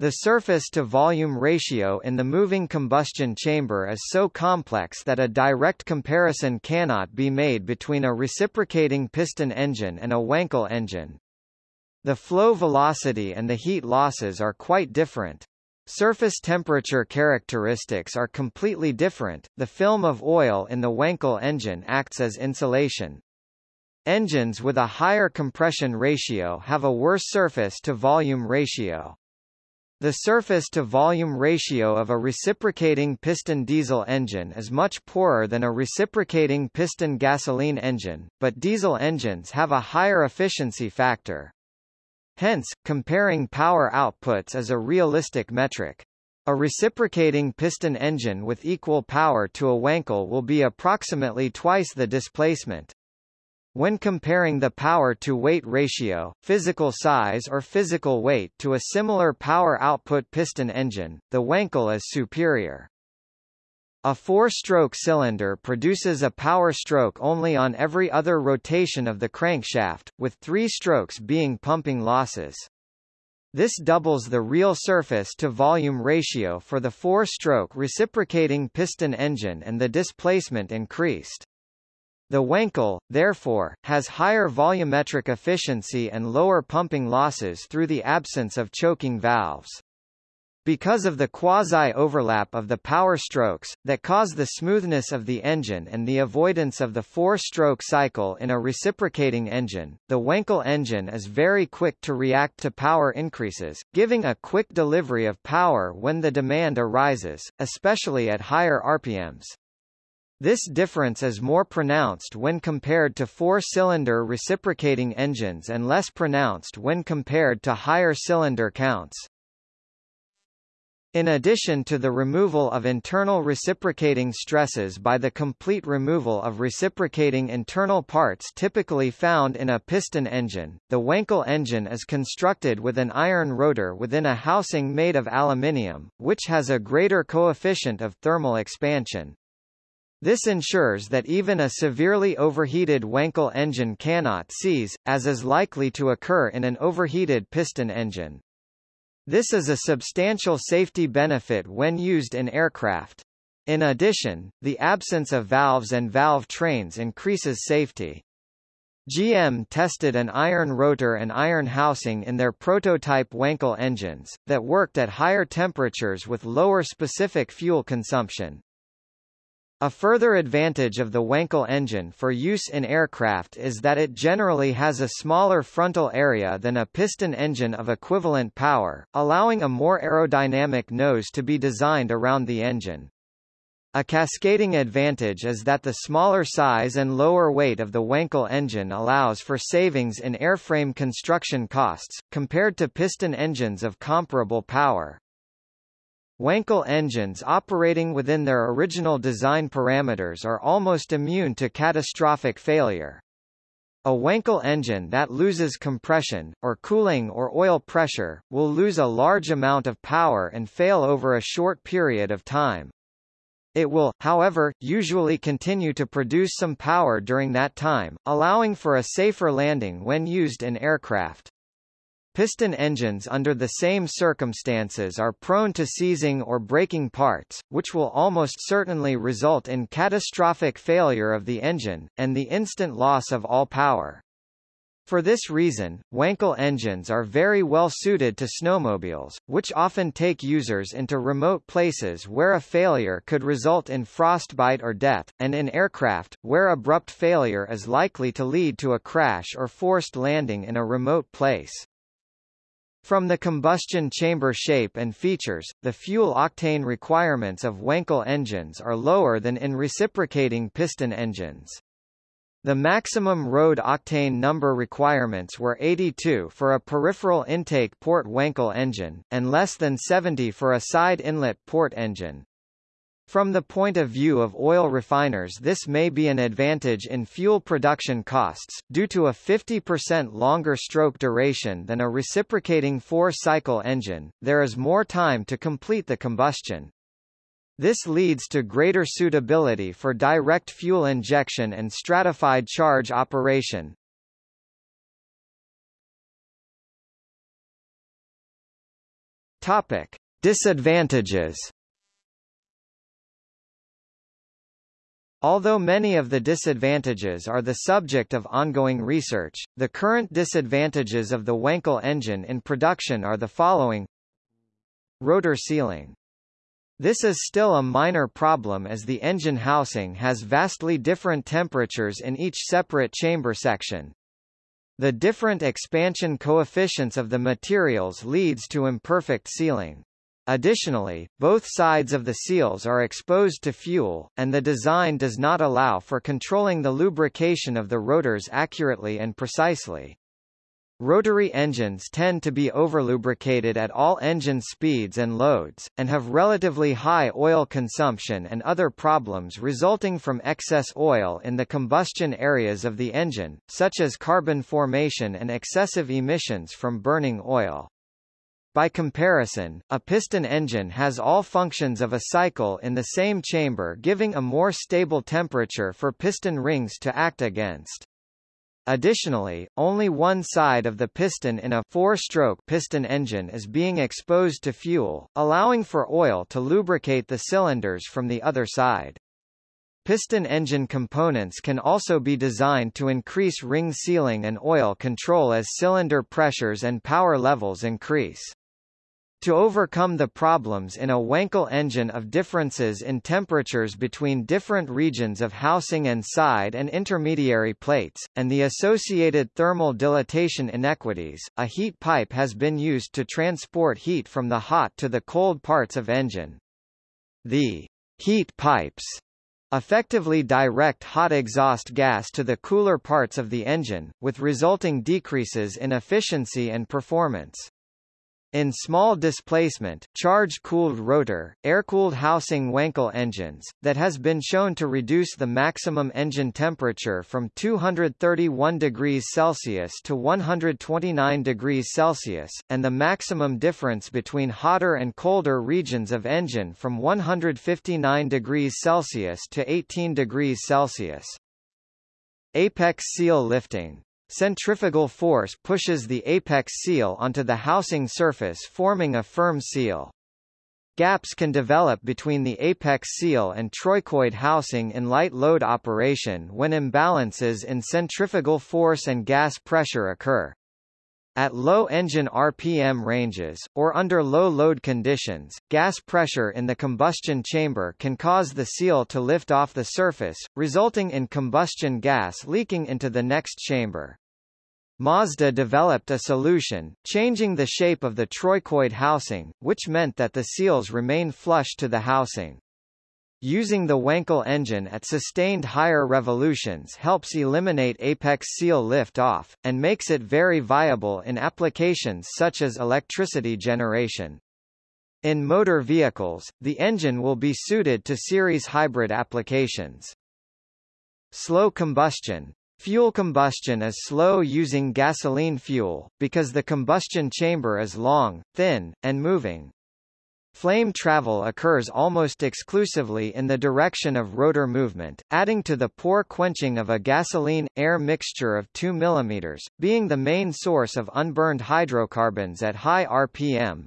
The surface-to-volume ratio in the moving combustion chamber is so complex that a direct comparison cannot be made between a reciprocating piston engine and a Wankel engine. The flow velocity and the heat losses are quite different. Surface temperature characteristics are completely different. The film of oil in the Wankel engine acts as insulation. Engines with a higher compression ratio have a worse surface-to-volume ratio. The surface-to-volume ratio of a reciprocating piston diesel engine is much poorer than a reciprocating piston gasoline engine, but diesel engines have a higher efficiency factor. Hence, comparing power outputs is a realistic metric. A reciprocating piston engine with equal power to a Wankel will be approximately twice the displacement. When comparing the power-to-weight ratio, physical size or physical weight to a similar power output piston engine, the Wankel is superior. A four-stroke cylinder produces a power stroke only on every other rotation of the crankshaft, with three strokes being pumping losses. This doubles the real surface-to-volume ratio for the four-stroke reciprocating piston engine and the displacement increased. The Wankel, therefore, has higher volumetric efficiency and lower pumping losses through the absence of choking valves. Because of the quasi-overlap of the power strokes, that cause the smoothness of the engine and the avoidance of the four-stroke cycle in a reciprocating engine, the Wankel engine is very quick to react to power increases, giving a quick delivery of power when the demand arises, especially at higher RPMs. This difference is more pronounced when compared to four-cylinder reciprocating engines and less pronounced when compared to higher cylinder counts. In addition to the removal of internal reciprocating stresses by the complete removal of reciprocating internal parts typically found in a piston engine, the Wankel engine is constructed with an iron rotor within a housing made of aluminium, which has a greater coefficient of thermal expansion. This ensures that even a severely overheated Wankel engine cannot seize, as is likely to occur in an overheated piston engine. This is a substantial safety benefit when used in aircraft. In addition, the absence of valves and valve trains increases safety. GM tested an iron rotor and iron housing in their prototype Wankel engines, that worked at higher temperatures with lower specific fuel consumption. A further advantage of the Wankel engine for use in aircraft is that it generally has a smaller frontal area than a piston engine of equivalent power, allowing a more aerodynamic nose to be designed around the engine. A cascading advantage is that the smaller size and lower weight of the Wankel engine allows for savings in airframe construction costs, compared to piston engines of comparable power. Wankel engines operating within their original design parameters are almost immune to catastrophic failure. A Wankel engine that loses compression, or cooling or oil pressure, will lose a large amount of power and fail over a short period of time. It will, however, usually continue to produce some power during that time, allowing for a safer landing when used in aircraft. Piston engines under the same circumstances are prone to seizing or breaking parts, which will almost certainly result in catastrophic failure of the engine, and the instant loss of all power. For this reason, Wankel engines are very well suited to snowmobiles, which often take users into remote places where a failure could result in frostbite or death, and in aircraft, where abrupt failure is likely to lead to a crash or forced landing in a remote place. From the combustion chamber shape and features, the fuel octane requirements of Wankel engines are lower than in reciprocating piston engines. The maximum road octane number requirements were 82 for a peripheral intake port Wankel engine, and less than 70 for a side inlet port engine. From the point of view of oil refiners this may be an advantage in fuel production costs, due to a 50% longer stroke duration than a reciprocating four-cycle engine, there is more time to complete the combustion. This leads to greater suitability for direct fuel injection and stratified charge operation. Topic: Disadvantages. Although many of the disadvantages are the subject of ongoing research, the current disadvantages of the Wankel engine in production are the following Rotor sealing this is still a minor problem as the engine housing has vastly different temperatures in each separate chamber section. The different expansion coefficients of the materials leads to imperfect sealing. Additionally, both sides of the seals are exposed to fuel, and the design does not allow for controlling the lubrication of the rotors accurately and precisely. Rotary engines tend to be overlubricated at all engine speeds and loads, and have relatively high oil consumption and other problems resulting from excess oil in the combustion areas of the engine, such as carbon formation and excessive emissions from burning oil. By comparison, a piston engine has all functions of a cycle in the same chamber giving a more stable temperature for piston rings to act against. Additionally, only one side of the piston in a four-stroke piston engine is being exposed to fuel, allowing for oil to lubricate the cylinders from the other side. Piston engine components can also be designed to increase ring sealing and oil control as cylinder pressures and power levels increase. To overcome the problems in a Wankel engine of differences in temperatures between different regions of housing and side and intermediary plates, and the associated thermal dilatation inequities, a heat pipe has been used to transport heat from the hot to the cold parts of engine. The heat pipes effectively direct hot exhaust gas to the cooler parts of the engine, with resulting decreases in efficiency and performance. In small displacement, charge-cooled rotor, air-cooled housing Wankel engines, that has been shown to reduce the maximum engine temperature from 231 degrees Celsius to 129 degrees Celsius, and the maximum difference between hotter and colder regions of engine from 159 degrees Celsius to 18 degrees Celsius. Apex seal lifting Centrifugal force pushes the apex seal onto the housing surface forming a firm seal. Gaps can develop between the apex seal and trochoid housing in light load operation when imbalances in centrifugal force and gas pressure occur. At low engine RPM ranges, or under low load conditions, gas pressure in the combustion chamber can cause the seal to lift off the surface, resulting in combustion gas leaking into the next chamber. Mazda developed a solution, changing the shape of the trochoid housing, which meant that the seals remain flush to the housing. Using the Wankel engine at sustained higher revolutions helps eliminate apex seal lift-off, and makes it very viable in applications such as electricity generation. In motor vehicles, the engine will be suited to series hybrid applications. Slow combustion Fuel combustion is slow using gasoline fuel, because the combustion chamber is long, thin, and moving. Flame travel occurs almost exclusively in the direction of rotor movement, adding to the poor quenching of a gasoline-air mixture of 2 mm, being the main source of unburned hydrocarbons at high RPM.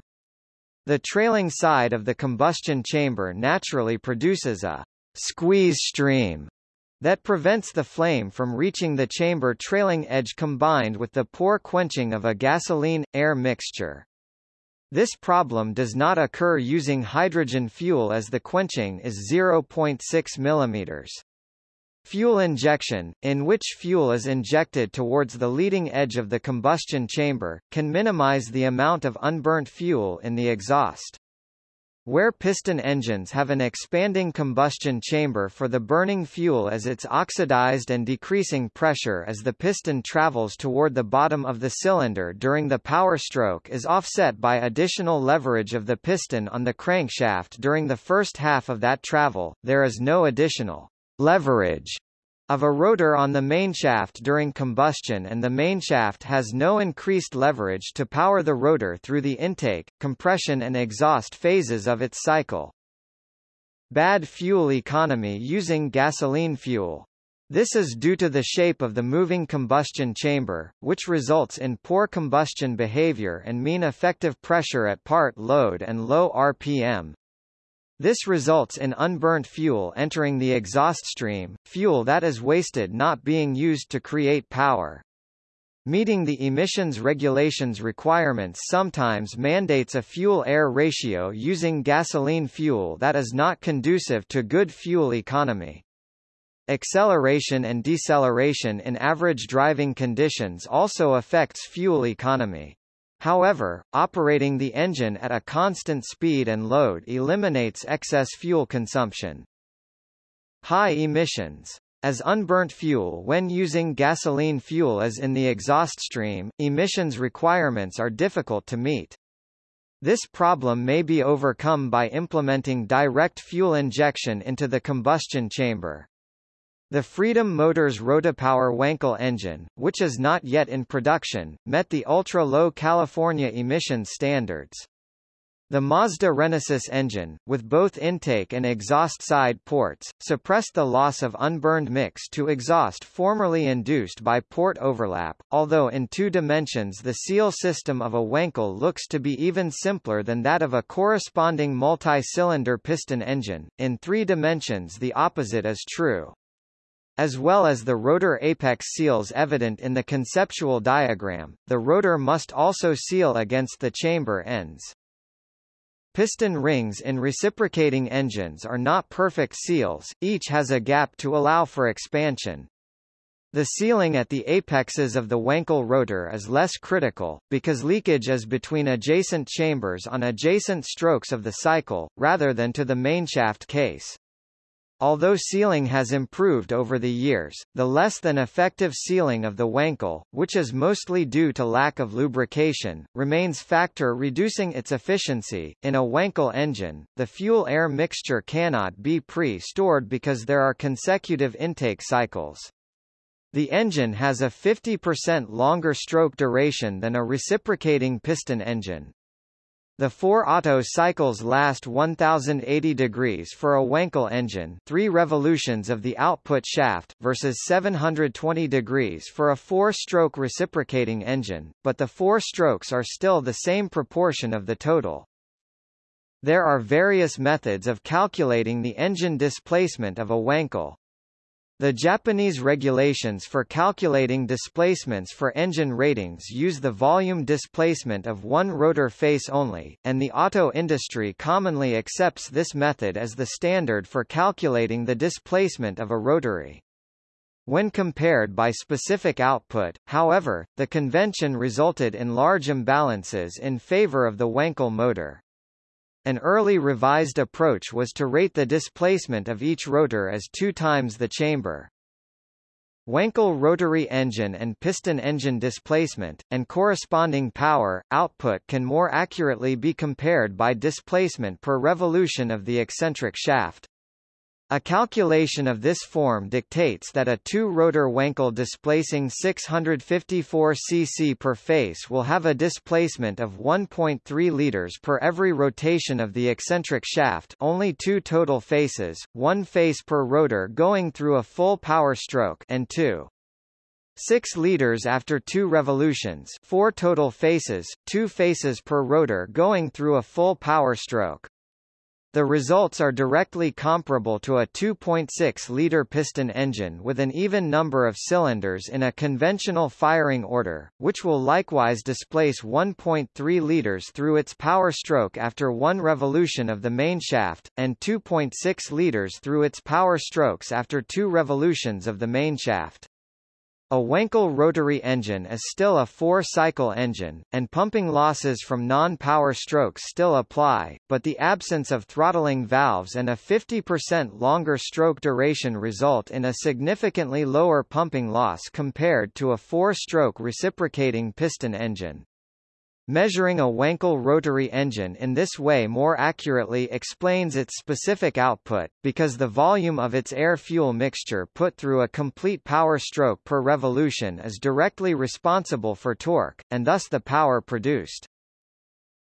The trailing side of the combustion chamber naturally produces a squeeze stream that prevents the flame from reaching the chamber trailing edge combined with the poor quenching of a gasoline-air mixture. This problem does not occur using hydrogen fuel as the quenching is 0.6 mm. Fuel injection, in which fuel is injected towards the leading edge of the combustion chamber, can minimize the amount of unburnt fuel in the exhaust. Where piston engines have an expanding combustion chamber for the burning fuel as its oxidized and decreasing pressure as the piston travels toward the bottom of the cylinder during the power stroke is offset by additional leverage of the piston on the crankshaft during the first half of that travel, there is no additional leverage of a rotor on the mainshaft during combustion and the mainshaft has no increased leverage to power the rotor through the intake, compression and exhaust phases of its cycle. Bad fuel economy using gasoline fuel. This is due to the shape of the moving combustion chamber, which results in poor combustion behavior and mean effective pressure at part load and low RPM, this results in unburnt fuel entering the exhaust stream, fuel that is wasted not being used to create power. Meeting the emissions regulations requirements sometimes mandates a fuel-air ratio using gasoline fuel that is not conducive to good fuel economy. Acceleration and deceleration in average driving conditions also affects fuel economy. However, operating the engine at a constant speed and load eliminates excess fuel consumption. High emissions. As unburnt fuel when using gasoline fuel as in the exhaust stream, emissions requirements are difficult to meet. This problem may be overcome by implementing direct fuel injection into the combustion chamber. The Freedom Motors Rotapower Wankel engine, which is not yet in production, met the ultra-low California emission standards. The Mazda Renesis engine, with both intake and exhaust side ports, suppressed the loss of unburned mix to exhaust formerly induced by port overlap, although in two dimensions the seal system of a Wankel looks to be even simpler than that of a corresponding multi-cylinder piston engine, in three dimensions the opposite is true as well as the rotor apex seals evident in the conceptual diagram, the rotor must also seal against the chamber ends. Piston rings in reciprocating engines are not perfect seals, each has a gap to allow for expansion. The sealing at the apexes of the Wankel rotor is less critical, because leakage is between adjacent chambers on adjacent strokes of the cycle, rather than to the mainshaft case. Although sealing has improved over the years, the less than effective sealing of the Wankel, which is mostly due to lack of lubrication, remains factor reducing its efficiency. In a Wankel engine, the fuel-air mixture cannot be pre-stored because there are consecutive intake cycles. The engine has a 50% longer stroke duration than a reciprocating piston engine. The four Otto cycles last 1080 degrees for a Wankel engine 3 revolutions of the output shaft, versus 720 degrees for a four-stroke reciprocating engine, but the four strokes are still the same proportion of the total. There are various methods of calculating the engine displacement of a Wankel. The Japanese regulations for calculating displacements for engine ratings use the volume displacement of one rotor face only, and the auto industry commonly accepts this method as the standard for calculating the displacement of a rotary. When compared by specific output, however, the convention resulted in large imbalances in favor of the Wankel motor. An early revised approach was to rate the displacement of each rotor as two times the chamber. Wankel rotary engine and piston engine displacement, and corresponding power, output can more accurately be compared by displacement per revolution of the eccentric shaft. A calculation of this form dictates that a two-rotor Wankel displacing 654 cc per face will have a displacement of 1.3 liters per every rotation of the eccentric shaft only two total faces, one face per rotor going through a full power stroke and two 6 liters after two revolutions four total faces, two faces per rotor going through a full power stroke. The results are directly comparable to a 2.6-liter piston engine with an even number of cylinders in a conventional firing order, which will likewise displace 1.3 liters through its power stroke after one revolution of the mainshaft, and 2.6 liters through its power strokes after two revolutions of the mainshaft. A Wankel rotary engine is still a four-cycle engine, and pumping losses from non-power strokes still apply, but the absence of throttling valves and a 50% longer stroke duration result in a significantly lower pumping loss compared to a four-stroke reciprocating piston engine. Measuring a Wankel rotary engine in this way more accurately explains its specific output, because the volume of its air-fuel mixture put through a complete power stroke per revolution is directly responsible for torque, and thus the power produced.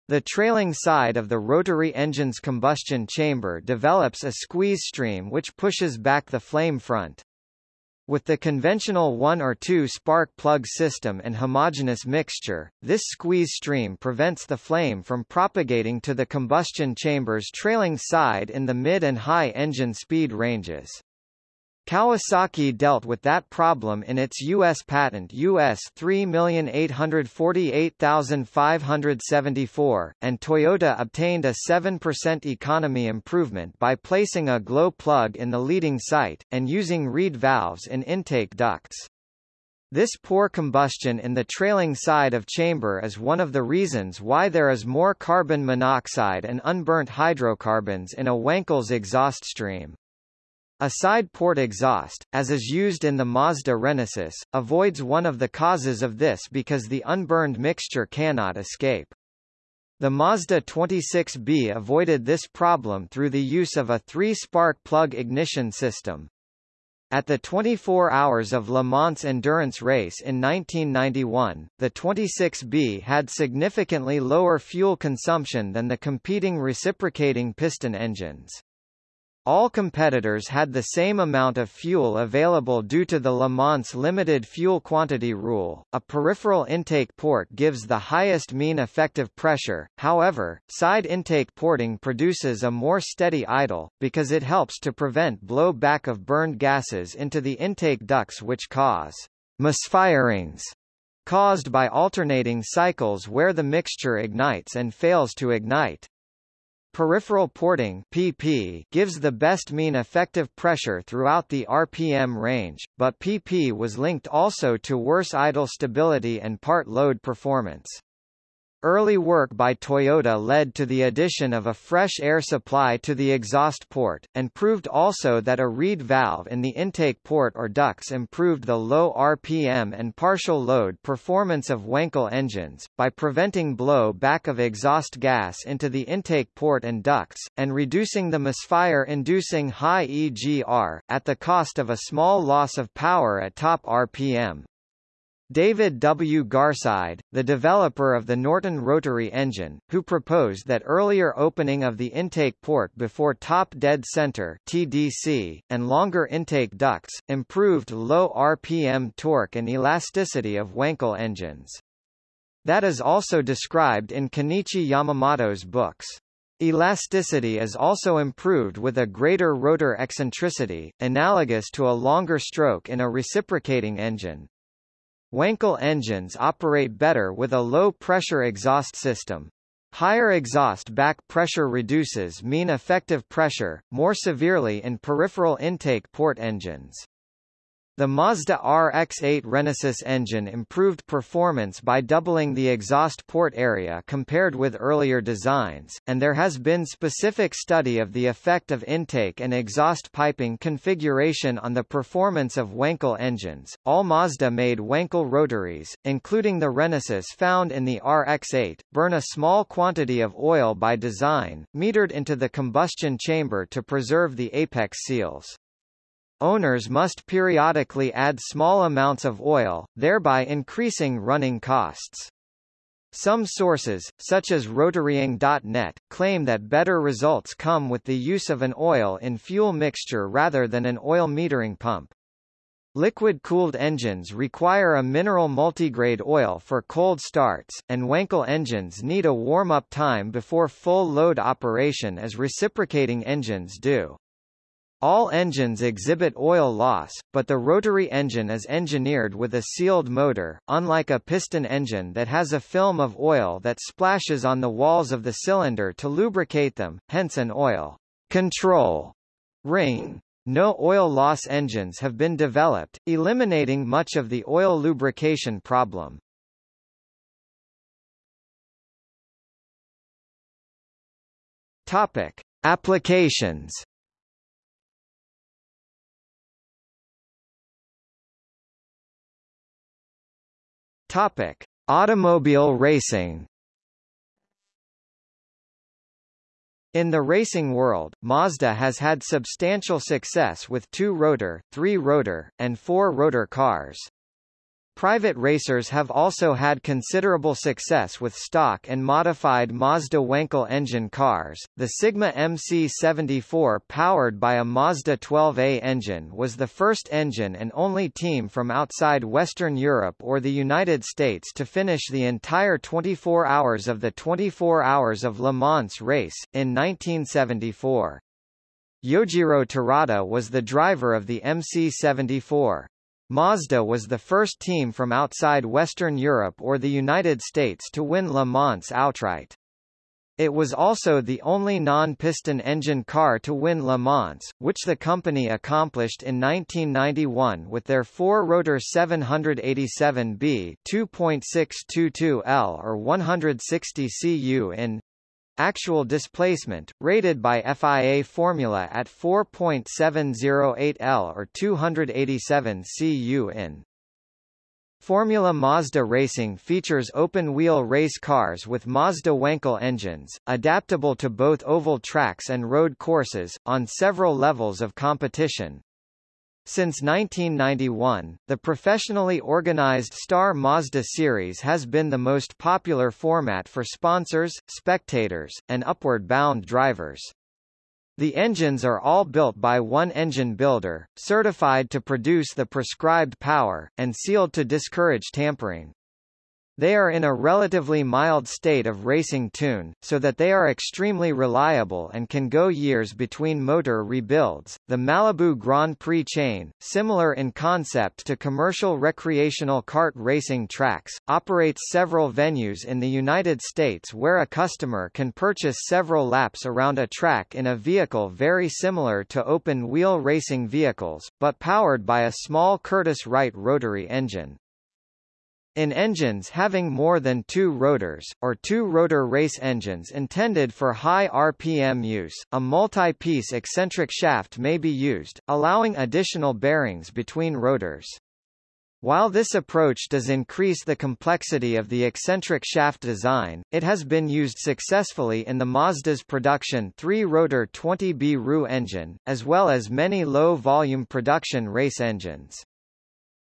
The trailing side of the rotary engine's combustion chamber develops a squeeze stream which pushes back the flame front. With the conventional one or two spark plug system and homogeneous mixture, this squeeze stream prevents the flame from propagating to the combustion chamber's trailing side in the mid and high engine speed ranges. Kawasaki dealt with that problem in its U.S. patent US 3848574, and Toyota obtained a 7% economy improvement by placing a glow plug in the leading site, and using reed valves in intake ducts. This poor combustion in the trailing side of chamber is one of the reasons why there is more carbon monoxide and unburnt hydrocarbons in a Wankel's exhaust stream. A side port exhaust, as is used in the Mazda Renesis, avoids one of the causes of this because the unburned mixture cannot escape. The Mazda 26B avoided this problem through the use of a three-spark plug ignition system. At the 24 Hours of Le Mans endurance race in 1991, the 26B had significantly lower fuel consumption than the competing reciprocating piston engines. All competitors had the same amount of fuel available due to the Le Mans limited fuel quantity rule. A peripheral intake port gives the highest mean effective pressure, however, side intake porting produces a more steady idle, because it helps to prevent blow back of burned gases into the intake ducts which cause misfirings caused by alternating cycles where the mixture ignites and fails to ignite. Peripheral porting PP gives the best mean effective pressure throughout the RPM range, but PP was linked also to worse idle stability and part load performance. Early work by Toyota led to the addition of a fresh air supply to the exhaust port, and proved also that a reed valve in the intake port or ducts improved the low RPM and partial load performance of Wankel engines, by preventing blow back of exhaust gas into the intake port and ducts, and reducing the misfire-inducing high EGR, at the cost of a small loss of power at top RPM. David W. Garside, the developer of the Norton rotary engine, who proposed that earlier opening of the intake port before top dead center TDC, and longer intake ducts, improved low RPM torque and elasticity of Wankel engines. That is also described in Kenichi Yamamoto's books. Elasticity is also improved with a greater rotor eccentricity, analogous to a longer stroke in a reciprocating engine. Wankel engines operate better with a low-pressure exhaust system. Higher exhaust back pressure reduces mean effective pressure, more severely in peripheral intake port engines. The Mazda RX-8 Renesis engine improved performance by doubling the exhaust port area compared with earlier designs, and there has been specific study of the effect of intake and exhaust piping configuration on the performance of Wankel engines. All Mazda-made Wankel rotaries, including the Renesis found in the RX-8, burn a small quantity of oil by design, metered into the combustion chamber to preserve the apex seals. Owners must periodically add small amounts of oil, thereby increasing running costs. Some sources, such as rotaryeng.net, claim that better results come with the use of an oil in fuel mixture rather than an oil metering pump. Liquid-cooled engines require a mineral multigrade oil for cold starts, and Wankel engines need a warm-up time before full load operation as reciprocating engines do. All engines exhibit oil loss, but the rotary engine is engineered with a sealed motor, unlike a piston engine that has a film of oil that splashes on the walls of the cylinder to lubricate them, hence an oil control ring. No oil loss engines have been developed, eliminating much of the oil lubrication problem. Topic: Applications Topic: Automobile racing. In the racing world, Mazda has had substantial success with two-rotor, three-rotor, and four-rotor cars. Private racers have also had considerable success with stock and modified Mazda Wankel engine cars. The Sigma MC74 powered by a Mazda 12A engine was the first engine and only team from outside Western Europe or the United States to finish the entire 24 hours of the 24 Hours of Le Mans race, in 1974. Yojiro Terada was the driver of the MC74. Mazda was the first team from outside Western Europe or the United States to win Le Mans outright. It was also the only non-piston engine car to win Le Mans, which the company accomplished in 1991 with their four-rotor 787B 2.622L or 160 cu in Actual displacement, rated by FIA formula at 4.708 L or 287 cu in. Formula Mazda Racing features open-wheel race cars with Mazda Wankel engines, adaptable to both oval tracks and road courses, on several levels of competition. Since 1991, the professionally organized Star Mazda series has been the most popular format for sponsors, spectators, and upward-bound drivers. The engines are all built by one engine builder, certified to produce the prescribed power, and sealed to discourage tampering. They are in a relatively mild state of racing tune, so that they are extremely reliable and can go years between motor rebuilds. The Malibu Grand Prix chain, similar in concept to commercial recreational kart racing tracks, operates several venues in the United States where a customer can purchase several laps around a track in a vehicle very similar to open-wheel racing vehicles, but powered by a small Curtiss Wright rotary engine. In engines having more than two rotors, or two-rotor race engines intended for high RPM use, a multi-piece eccentric shaft may be used, allowing additional bearings between rotors. While this approach does increase the complexity of the eccentric shaft design, it has been used successfully in the Mazda's production three-rotor 20B RU engine, as well as many low-volume production race engines.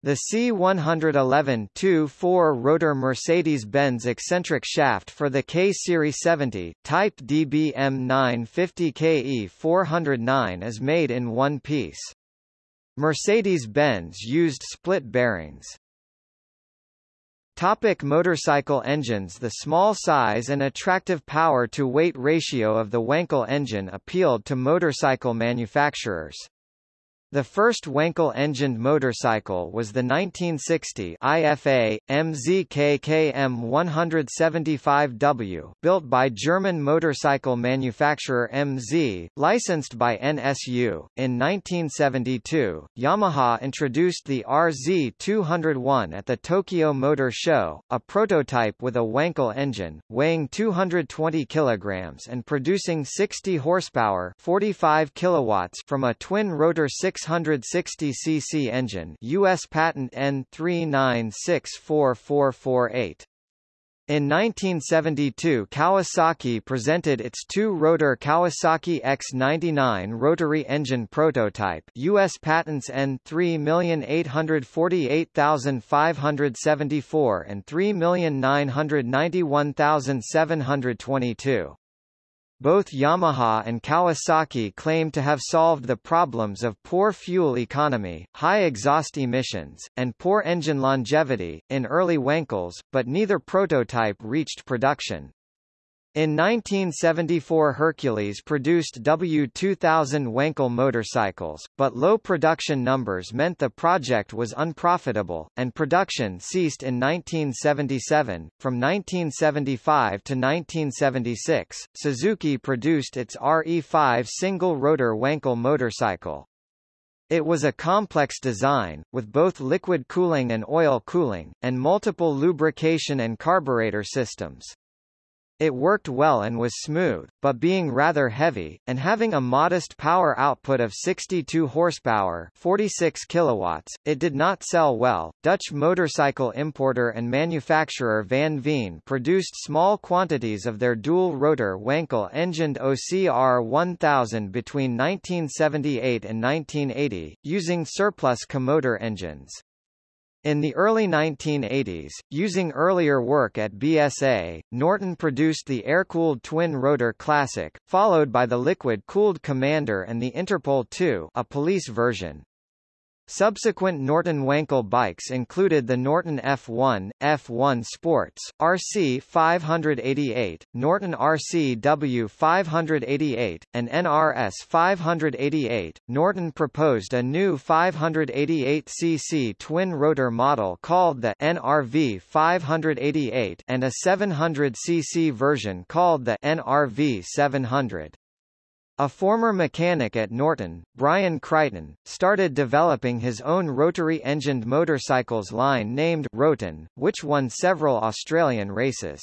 The C111 2-4-rotor Mercedes-Benz eccentric shaft for the K-Series 70, Type DBM 950 KE 409 is made in one piece. Mercedes-Benz used split bearings. Topic motorcycle engines The small size and attractive power-to-weight ratio of the Wankel engine appealed to motorcycle manufacturers. The first Wankel-engined motorcycle was the 1960 IFA MZKKM 175W, built by German motorcycle manufacturer MZ, licensed by NSU. In 1972, Yamaha introduced the RZ201 at the Tokyo Motor Show, a prototype with a Wankel engine, weighing 220 kilograms and producing 60 horsepower, 45 kilowatts from a twin-rotor 6 660 cc engine US patent N3964448. In 1972 Kawasaki presented its two-rotor Kawasaki X99 rotary engine prototype US patents N3848574 and 3991722. Both Yamaha and Kawasaki claim to have solved the problems of poor fuel economy, high exhaust emissions, and poor engine longevity, in early Wankels, but neither prototype reached production. In 1974 Hercules produced W2000 Wankel motorcycles, but low production numbers meant the project was unprofitable, and production ceased in 1977. From 1975 to 1976, Suzuki produced its RE5 single-rotor Wankel motorcycle. It was a complex design, with both liquid cooling and oil cooling, and multiple lubrication and carburetor systems. It worked well and was smooth, but being rather heavy, and having a modest power output of 62 horsepower 46 kilowatts, it did not sell well. Dutch motorcycle importer and manufacturer Van Veen produced small quantities of their dual-rotor Wankel-engined OCR 1000 between 1978 and 1980, using surplus Comotor engines. In the early 1980s, using earlier work at BSA, Norton produced the air-cooled twin-rotor Classic, followed by the liquid-cooled Commander and the Interpol II a police version. Subsequent Norton Wankel bikes included the Norton F1, F1 Sports, RC 588, Norton RCW 588, and NRS 588. Norton proposed a new 588cc twin-rotor model called the NRV 588 and a 700cc version called the NRV 700. A former mechanic at Norton, Brian Crichton, started developing his own rotary-engined motorcycles line named Roton, which won several Australian races.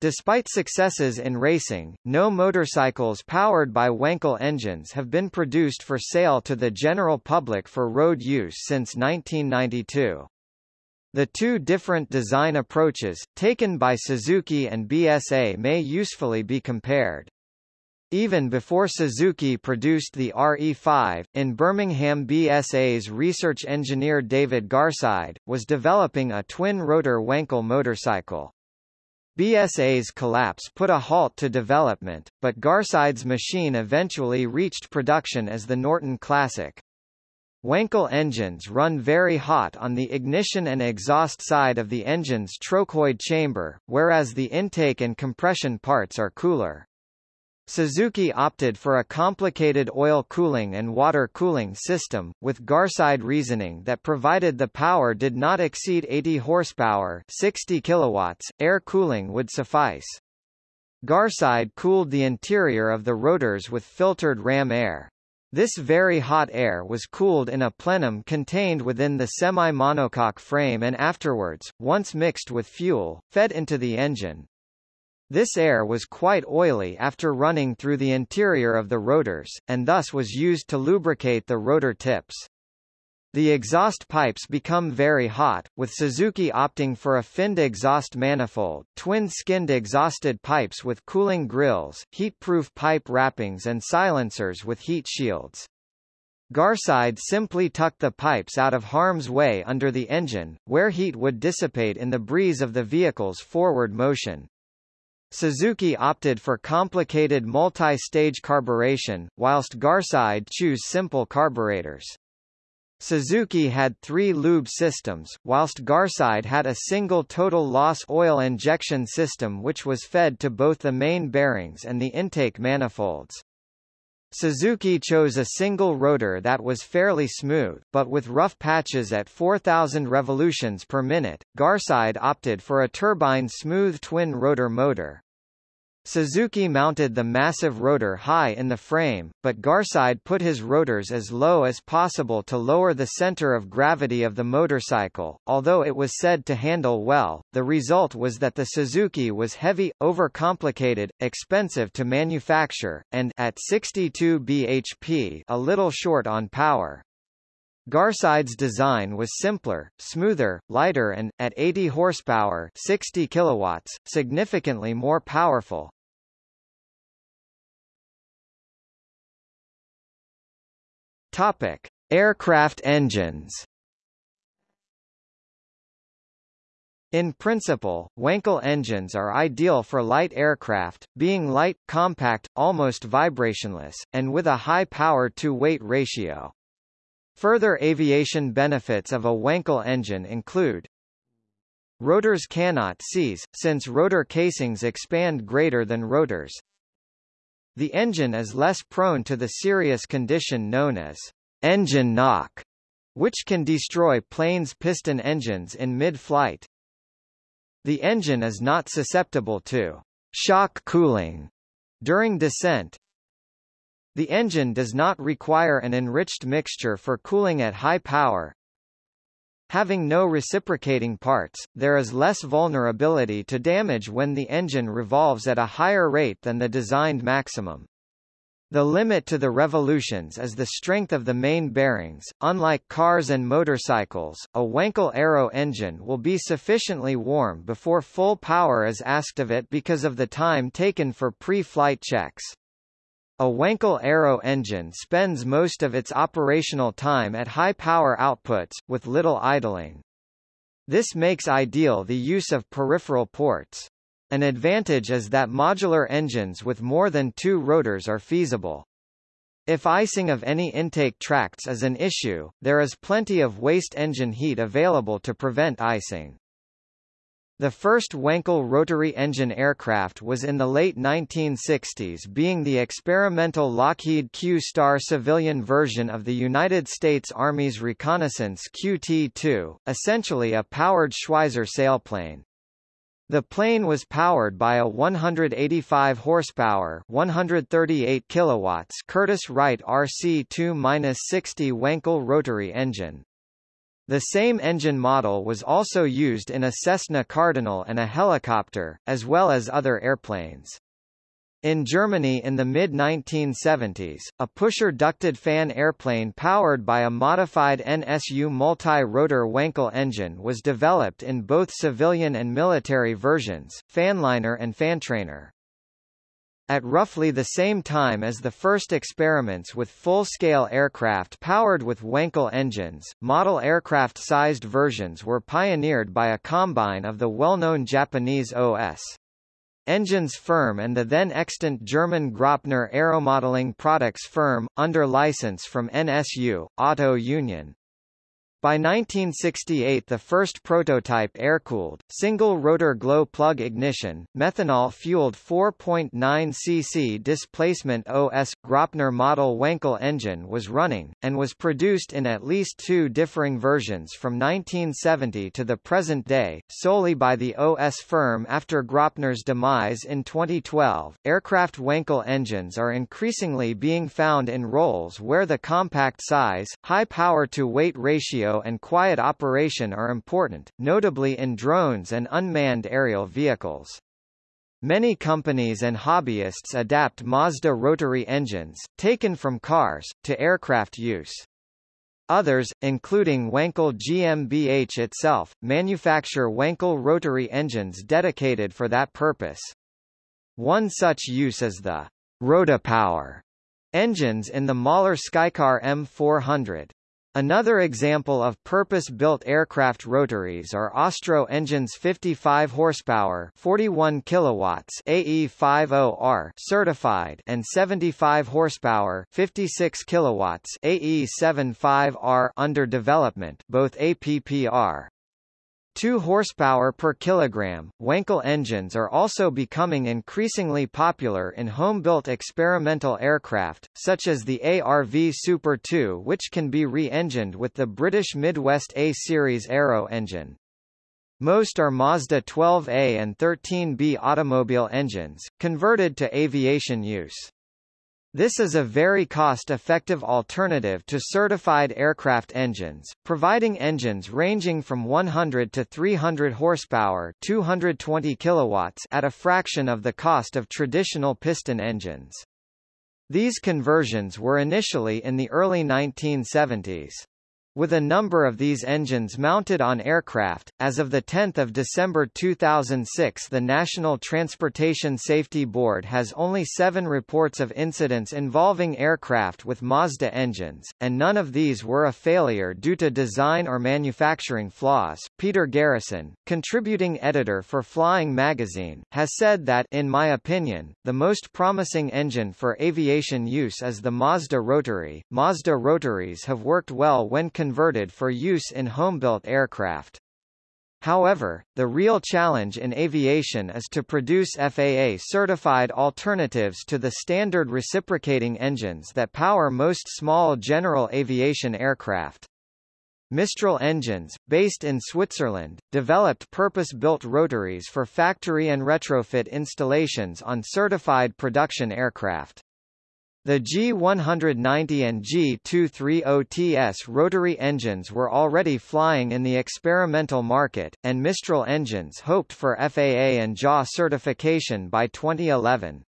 Despite successes in racing, no motorcycles powered by Wankel engines have been produced for sale to the general public for road use since 1992. The two different design approaches, taken by Suzuki and BSA may usefully be compared. Even before Suzuki produced the RE5, in Birmingham BSA's research engineer David Garside, was developing a twin-rotor Wankel motorcycle. BSA's collapse put a halt to development, but Garside's machine eventually reached production as the Norton Classic. Wankel engines run very hot on the ignition and exhaust side of the engine's trochoid chamber, whereas the intake and compression parts are cooler. Suzuki opted for a complicated oil cooling and water cooling system, with Garside reasoning that provided the power did not exceed 80 horsepower 60 kilowatts, air cooling would suffice. Garside cooled the interior of the rotors with filtered ram air. This very hot air was cooled in a plenum contained within the semi-monocoque frame and afterwards, once mixed with fuel, fed into the engine. This air was quite oily after running through the interior of the rotors, and thus was used to lubricate the rotor tips. The exhaust pipes become very hot, with Suzuki opting for a finned exhaust manifold, twin-skinned exhausted pipes with cooling grills, heat-proof pipe wrappings and silencers with heat shields. Garside simply tucked the pipes out of harm's way under the engine, where heat would dissipate in the breeze of the vehicle's forward motion. Suzuki opted for complicated multi-stage carburation, whilst Garside chose simple carburetors. Suzuki had three lube systems, whilst Garside had a single total loss oil injection system which was fed to both the main bearings and the intake manifolds. Suzuki chose a single rotor that was fairly smooth, but with rough patches at 4,000 revolutions per minute. Garside opted for a turbine smooth twin-rotor motor. Suzuki mounted the massive rotor high in the frame, but Garside put his rotors as low as possible to lower the center of gravity of the motorcycle. Although it was said to handle well, the result was that the Suzuki was heavy, overcomplicated, expensive to manufacture, and at 62 bhp a little short on power. Garside's design was simpler, smoother, lighter and, at 80 horsepower 60 kilowatts, significantly more powerful. Topic: Aircraft engines. In principle, Wankel engines are ideal for light aircraft, being light, compact, almost vibrationless, and with a high power-to-weight ratio. Further aviation benefits of a Wankel engine include Rotors cannot seize, since rotor casings expand greater than rotors. The engine is less prone to the serious condition known as engine knock, which can destroy planes' piston engines in mid-flight. The engine is not susceptible to shock cooling during descent. The engine does not require an enriched mixture for cooling at high power, Having no reciprocating parts, there is less vulnerability to damage when the engine revolves at a higher rate than the designed maximum. The limit to the revolutions is the strength of the main bearings. Unlike cars and motorcycles, a Wankel Aero engine will be sufficiently warm before full power is asked of it because of the time taken for pre-flight checks. A Wankel Aero engine spends most of its operational time at high power outputs, with little idling. This makes ideal the use of peripheral ports. An advantage is that modular engines with more than two rotors are feasible. If icing of any intake tracts is an issue, there is plenty of waste engine heat available to prevent icing. The first Wankel rotary engine aircraft was in the late 1960s being the experimental Lockheed Q-Star civilian version of the United States Army's reconnaissance QT-2, essentially a powered Schweizer sailplane. The plane was powered by a 185 horsepower, 138 kilowatts Curtiss-Wright RC2-60 Wankel rotary engine. The same engine model was also used in a Cessna Cardinal and a helicopter, as well as other airplanes. In Germany in the mid-1970s, a pusher ducted fan airplane powered by a modified NSU multi-rotor Wankel engine was developed in both civilian and military versions, fanliner and fantrainer. At roughly the same time as the first experiments with full-scale aircraft powered with Wankel engines, model aircraft-sized versions were pioneered by a combine of the well-known Japanese OS. Engines firm and the then extant German Graupner aeromodeling products firm, under license from NSU, Auto Union. By 1968 the first prototype air-cooled, single-rotor glow-plug ignition, methanol-fueled 4.9 cc displacement OS, Graupner model Wankel engine was running, and was produced in at least two differing versions from 1970 to the present day, solely by the OS firm after Graupner's demise in 2012. Aircraft Wankel engines are increasingly being found in roles where the compact size, high power-to-weight ratio and quiet operation are important, notably in drones and unmanned aerial vehicles. Many companies and hobbyists adapt Mazda rotary engines, taken from cars, to aircraft use. Others, including Wankel GmbH itself, manufacture Wankel rotary engines dedicated for that purpose. One such use is the Rotapower engines in the Moller Skycar M400. Another example of purpose-built aircraft rotaries are Austro engines 55 horsepower, 41 kilowatts AE50R certified and 75 horsepower, 56 kilowatts AE75R under development, both APPR. 2 horsepower per kilogram. Wankel engines are also becoming increasingly popular in home-built experimental aircraft, such as the ARV Super 2 which can be re-engined with the British Midwest A-series aero engine. Most are Mazda 12A and 13B automobile engines, converted to aviation use. This is a very cost-effective alternative to certified aircraft engines, providing engines ranging from 100 to 300 horsepower, 220 kilowatts at a fraction of the cost of traditional piston engines. These conversions were initially in the early 1970s. With a number of these engines mounted on aircraft, as of 10 December 2006 the National Transportation Safety Board has only seven reports of incidents involving aircraft with Mazda engines, and none of these were a failure due to design or manufacturing flaws. Peter Garrison, contributing editor for Flying Magazine, has said that in my opinion, the most promising engine for aviation use is the Mazda Rotary. Mazda Rotaries have worked well when converted for use in home-built aircraft. However, the real challenge in aviation is to produce FAA-certified alternatives to the standard reciprocating engines that power most small general aviation aircraft. Mistral Engines, based in Switzerland, developed purpose-built rotaries for factory and retrofit installations on certified production aircraft. The G190 and G230TS rotary engines were already flying in the experimental market, and Mistral engines hoped for FAA and JAA certification by 2011.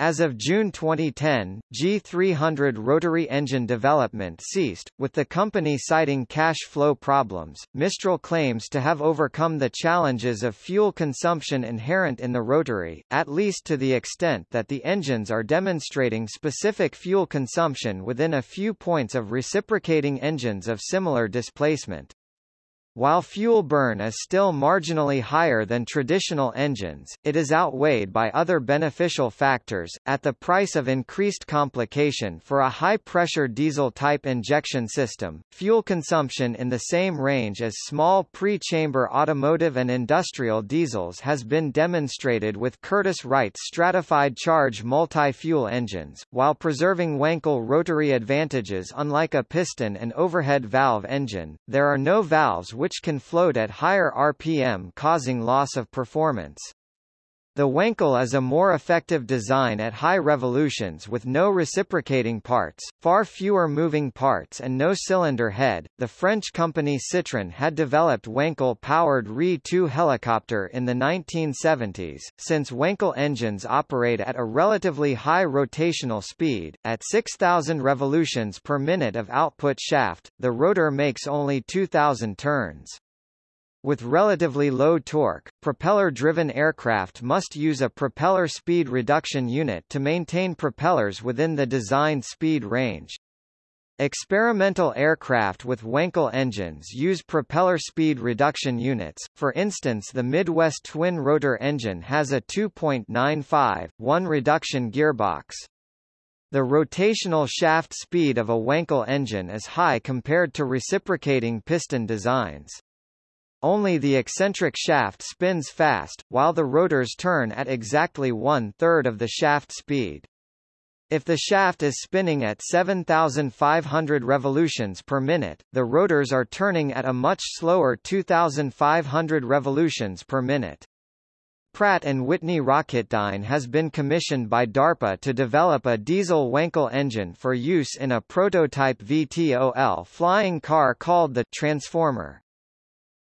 As of June 2010, G300 rotary engine development ceased, with the company citing cash flow problems. Mistral claims to have overcome the challenges of fuel consumption inherent in the rotary, at least to the extent that the engines are demonstrating specific fuel consumption within a few points of reciprocating engines of similar displacement. While fuel burn is still marginally higher than traditional engines, it is outweighed by other beneficial factors, at the price of increased complication for a high-pressure diesel-type injection system. Fuel consumption in the same range as small pre-chamber automotive and industrial diesels has been demonstrated with Curtiss-Wright's stratified charge multi-fuel engines, while preserving Wankel rotary advantages unlike a piston and overhead valve engine. There are no valves which can float at higher RPM causing loss of performance. The Wankel is a more effective design at high revolutions with no reciprocating parts, far fewer moving parts and no cylinder head. The French company Citroën had developed Wankel-powered Re-2 helicopter in the 1970s. Since Wankel engines operate at a relatively high rotational speed, at 6,000 revolutions per minute of output shaft, the rotor makes only 2,000 turns. With relatively low torque, propeller-driven aircraft must use a propeller speed reduction unit to maintain propellers within the designed speed range. Experimental aircraft with Wankel engines use propeller speed reduction units, for instance the Midwest twin-rotor engine has a 2.95, 1 reduction gearbox. The rotational shaft speed of a Wankel engine is high compared to reciprocating piston designs. Only the eccentric shaft spins fast, while the rotors turn at exactly one-third of the shaft speed. If the shaft is spinning at 7,500 revolutions per minute, the rotors are turning at a much slower 2,500 revolutions per minute. Pratt & Whitney Rocketdyne has been commissioned by DARPA to develop a diesel Wankel engine for use in a prototype VTOL flying car called the Transformer.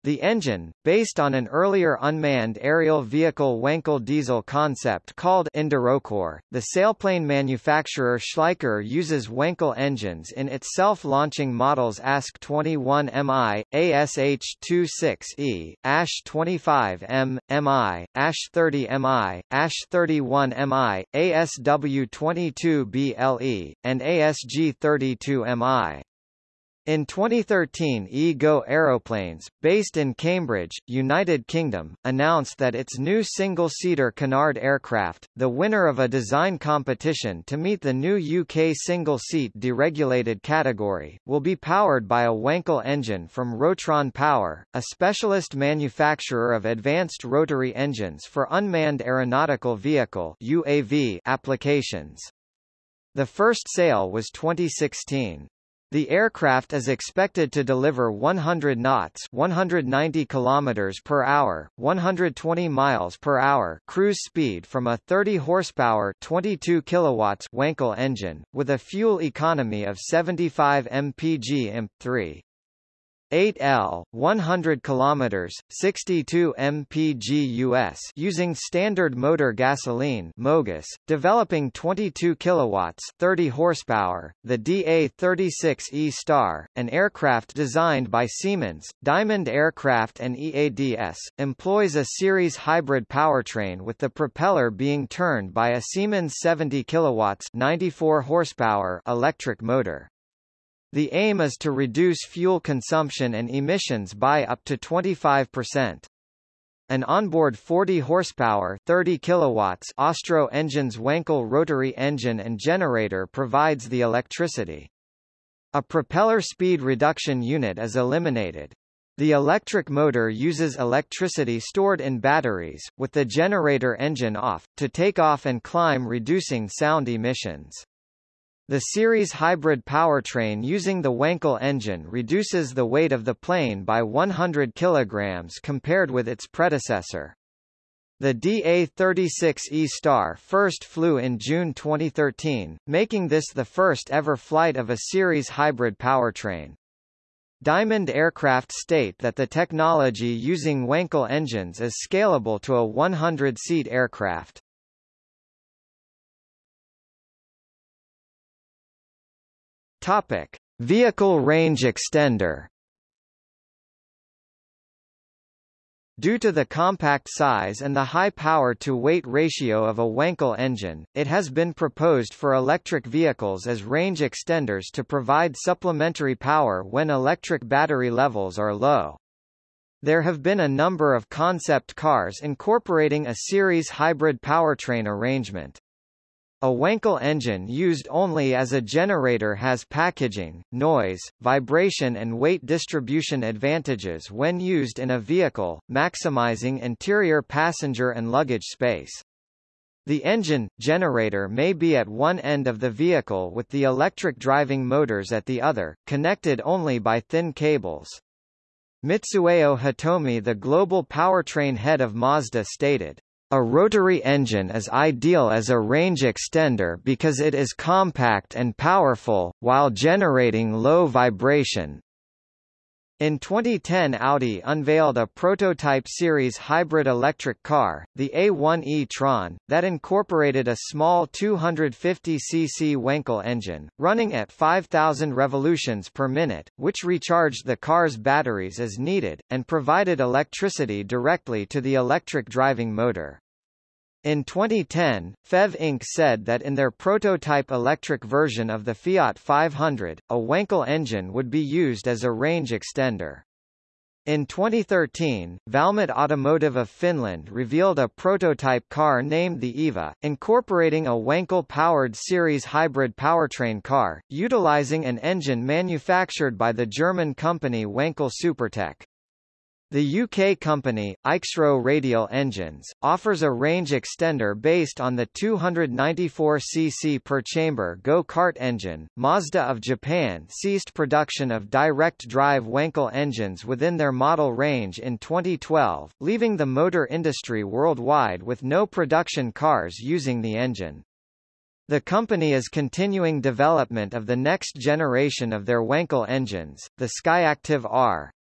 The engine, based on an earlier unmanned aerial vehicle Wankel diesel concept called EnduroCORE, the sailplane manufacturer Schleicher uses Wankel engines in its self-launching models ASK 21MI, ASH26E, ASH 25M, MI, ASH 30MI, ASH 31MI, ASW 22BLE, and ASG 32MI. In 2013 E-Go Aeroplanes, based in Cambridge, United Kingdom, announced that its new single-seater Canard aircraft, the winner of a design competition to meet the new UK single-seat deregulated category, will be powered by a Wankel engine from Rotron Power, a specialist manufacturer of advanced rotary engines for unmanned aeronautical vehicle UAV applications. The first sale was 2016. The aircraft is expected to deliver 100 knots, 190 kilometers per hour, 120 miles per hour cruise speed from a 30 horsepower, 22 kilowatts Wankel engine with a fuel economy of 75 mpg imp3. 8L 100 kilometers 62 mpg US using standard motor gasoline MOGAS developing 22 kilowatts 30 horsepower the DA36E Star an aircraft designed by Siemens Diamond Aircraft and EADS employs a series hybrid powertrain with the propeller being turned by a Siemens 70 kilowatts 94 horsepower electric motor the aim is to reduce fuel consumption and emissions by up to 25%. An onboard 40 horsepower 30 kilowatts Austro engine's Wankel rotary engine and generator provides the electricity. A propeller speed reduction unit is eliminated. The electric motor uses electricity stored in batteries, with the generator engine off, to take off and climb reducing sound emissions. The series hybrid powertrain using the Wankel engine reduces the weight of the plane by 100 kg compared with its predecessor. The DA-36E Star first flew in June 2013, making this the first ever flight of a series hybrid powertrain. Diamond Aircraft state that the technology using Wankel engines is scalable to a 100-seat aircraft. Topic: Vehicle range extender. Due to the compact size and the high power-to-weight ratio of a Wankel engine, it has been proposed for electric vehicles as range extenders to provide supplementary power when electric battery levels are low. There have been a number of concept cars incorporating a series hybrid powertrain arrangement. A Wankel engine used only as a generator has packaging, noise, vibration and weight distribution advantages when used in a vehicle, maximizing interior passenger and luggage space. The engine, generator may be at one end of the vehicle with the electric driving motors at the other, connected only by thin cables. Mitsuo Hitomi the global powertrain head of Mazda stated, a rotary engine is ideal as a range extender because it is compact and powerful, while generating low vibration. In 2010 Audi unveiled a prototype series hybrid electric car, the A1 e-tron, that incorporated a small 250cc Wankel engine, running at 5,000 revolutions per minute, which recharged the car's batteries as needed, and provided electricity directly to the electric driving motor. In 2010, FEV Inc. said that in their prototype electric version of the Fiat 500, a Wankel engine would be used as a range extender. In 2013, Valmet Automotive of Finland revealed a prototype car named the EVA, incorporating a Wankel-powered series hybrid powertrain car, utilizing an engine manufactured by the German company Wankel SuperTec. The UK company, Aixro Radial Engines, offers a range extender based on the 294cc per chamber go-kart engine. Mazda of Japan ceased production of direct-drive Wankel engines within their model range in 2012, leaving the motor industry worldwide with no production cars using the engine. The company is continuing development of the next generation of their Wankel engines, the Skyactiv R,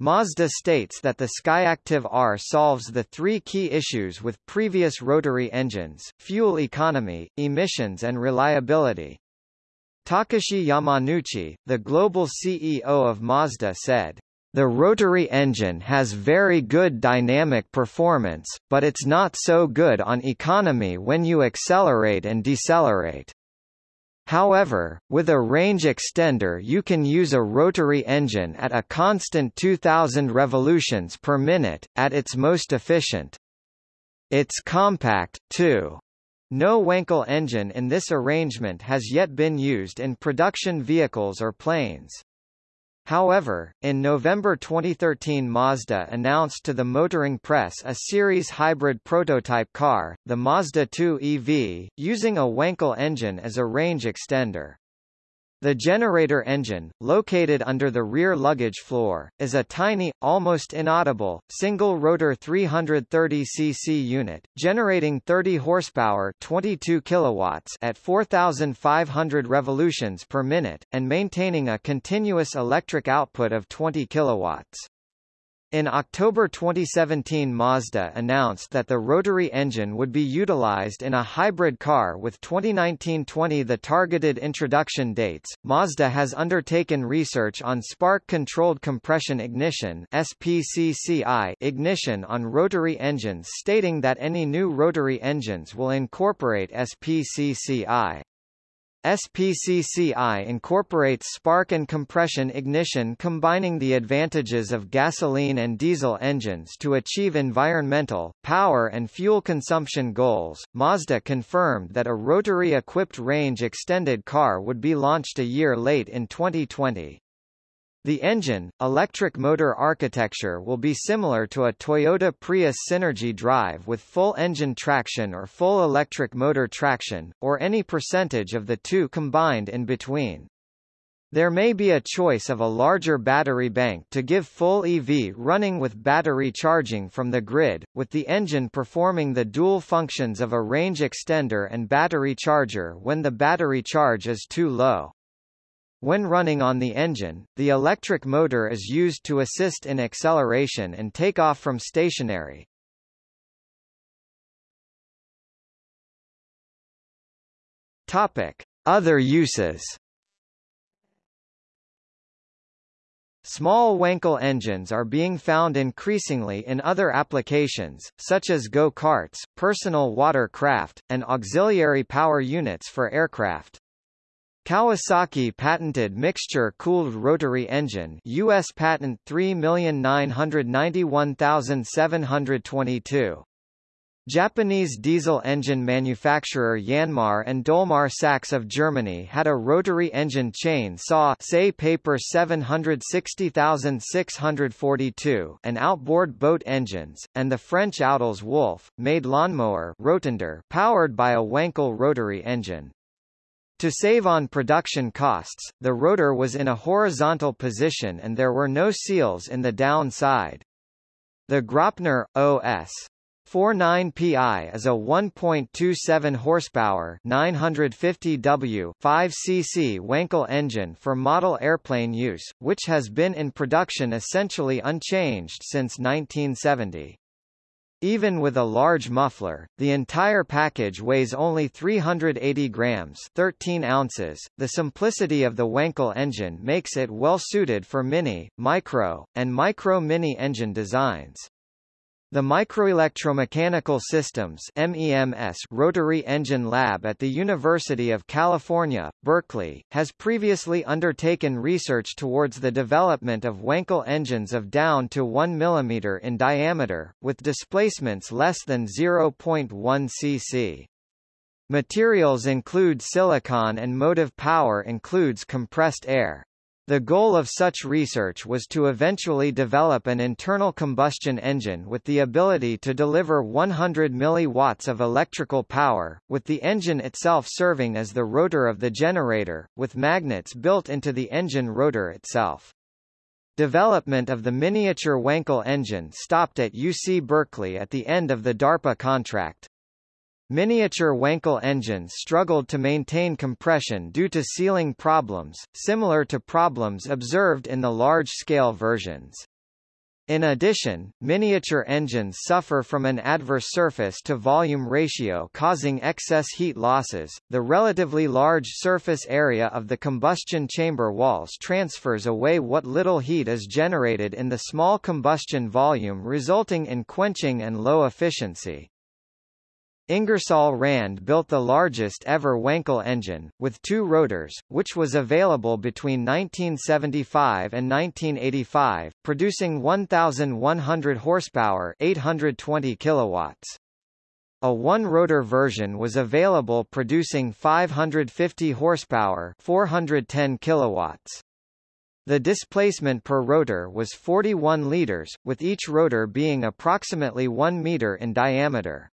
Mazda states that the Skyactiv R solves the three key issues with previous rotary engines, fuel economy, emissions and reliability. Takashi Yamanouchi, the global CEO of Mazda said, the rotary engine has very good dynamic performance, but it's not so good on economy when you accelerate and decelerate. However, with a range extender you can use a rotary engine at a constant 2000 revolutions per minute, at its most efficient. It's compact, too. No Wankel engine in this arrangement has yet been used in production vehicles or planes. However, in November 2013 Mazda announced to the motoring press a series hybrid prototype car, the Mazda 2 EV, using a Wankel engine as a range extender. The generator engine, located under the rear luggage floor, is a tiny, almost inaudible, single-rotor 330cc unit, generating 30 horsepower 22 kilowatts at 4,500 revolutions per minute, and maintaining a continuous electric output of 20 kilowatts. In October 2017 Mazda announced that the rotary engine would be utilized in a hybrid car with 2019-20 the targeted introduction dates. Mazda has undertaken research on spark-controlled compression ignition SPCCI ignition on rotary engines stating that any new rotary engines will incorporate SPCCI. SPCCI incorporates spark and compression ignition combining the advantages of gasoline and diesel engines to achieve environmental, power and fuel consumption goals. Mazda confirmed that a rotary-equipped range-extended car would be launched a year late in 2020. The engine, electric motor architecture will be similar to a Toyota Prius Synergy drive with full engine traction or full electric motor traction, or any percentage of the two combined in between. There may be a choice of a larger battery bank to give full EV running with battery charging from the grid, with the engine performing the dual functions of a range extender and battery charger when the battery charge is too low. When running on the engine, the electric motor is used to assist in acceleration and takeoff from stationary. Topic: Other uses. Small Wankel engines are being found increasingly in other applications, such as go-karts, personal water-craft, and auxiliary power units for aircraft. Kawasaki patented mixture-cooled rotary engine US patent 3991722. Japanese diesel engine manufacturer Yanmar and Dolmar Sachs of Germany had a rotary engine chain saw SAE paper 760642 and outboard boat engines, and the French Outils Wolf, made lawnmower Rotondor powered by a Wankel rotary engine. To save on production costs, the rotor was in a horizontal position and there were no seals in the down side. The Graupner, OS. 49PI is a 1.27 horsepower 950 W 5 cc Wankel engine for model airplane use, which has been in production essentially unchanged since 1970. Even with a large muffler, the entire package weighs only 380 grams 13 ounces. The simplicity of the Wankel engine makes it well suited for mini, micro, and micro-mini engine designs. The Microelectromechanical Systems MEMS Rotary Engine Lab at the University of California, Berkeley, has previously undertaken research towards the development of Wankel engines of down to 1 mm in diameter, with displacements less than 0.1 cc. Materials include silicon and motive power includes compressed air. The goal of such research was to eventually develop an internal combustion engine with the ability to deliver 100 mW of electrical power, with the engine itself serving as the rotor of the generator, with magnets built into the engine rotor itself. Development of the miniature Wankel engine stopped at UC Berkeley at the end of the DARPA contract. Miniature Wankel engines struggled to maintain compression due to sealing problems, similar to problems observed in the large-scale versions. In addition, miniature engines suffer from an adverse surface-to-volume ratio causing excess heat losses. The relatively large surface area of the combustion chamber walls transfers away what little heat is generated in the small combustion volume resulting in quenching and low efficiency. Ingersoll Rand built the largest ever Wankel engine, with two rotors, which was available between 1975 and 1985, producing 1,100 horsepower 820 kilowatts. A one-rotor version was available producing 550 horsepower 410 kilowatts. The displacement per rotor was 41 liters, with each rotor being approximately 1 meter in diameter.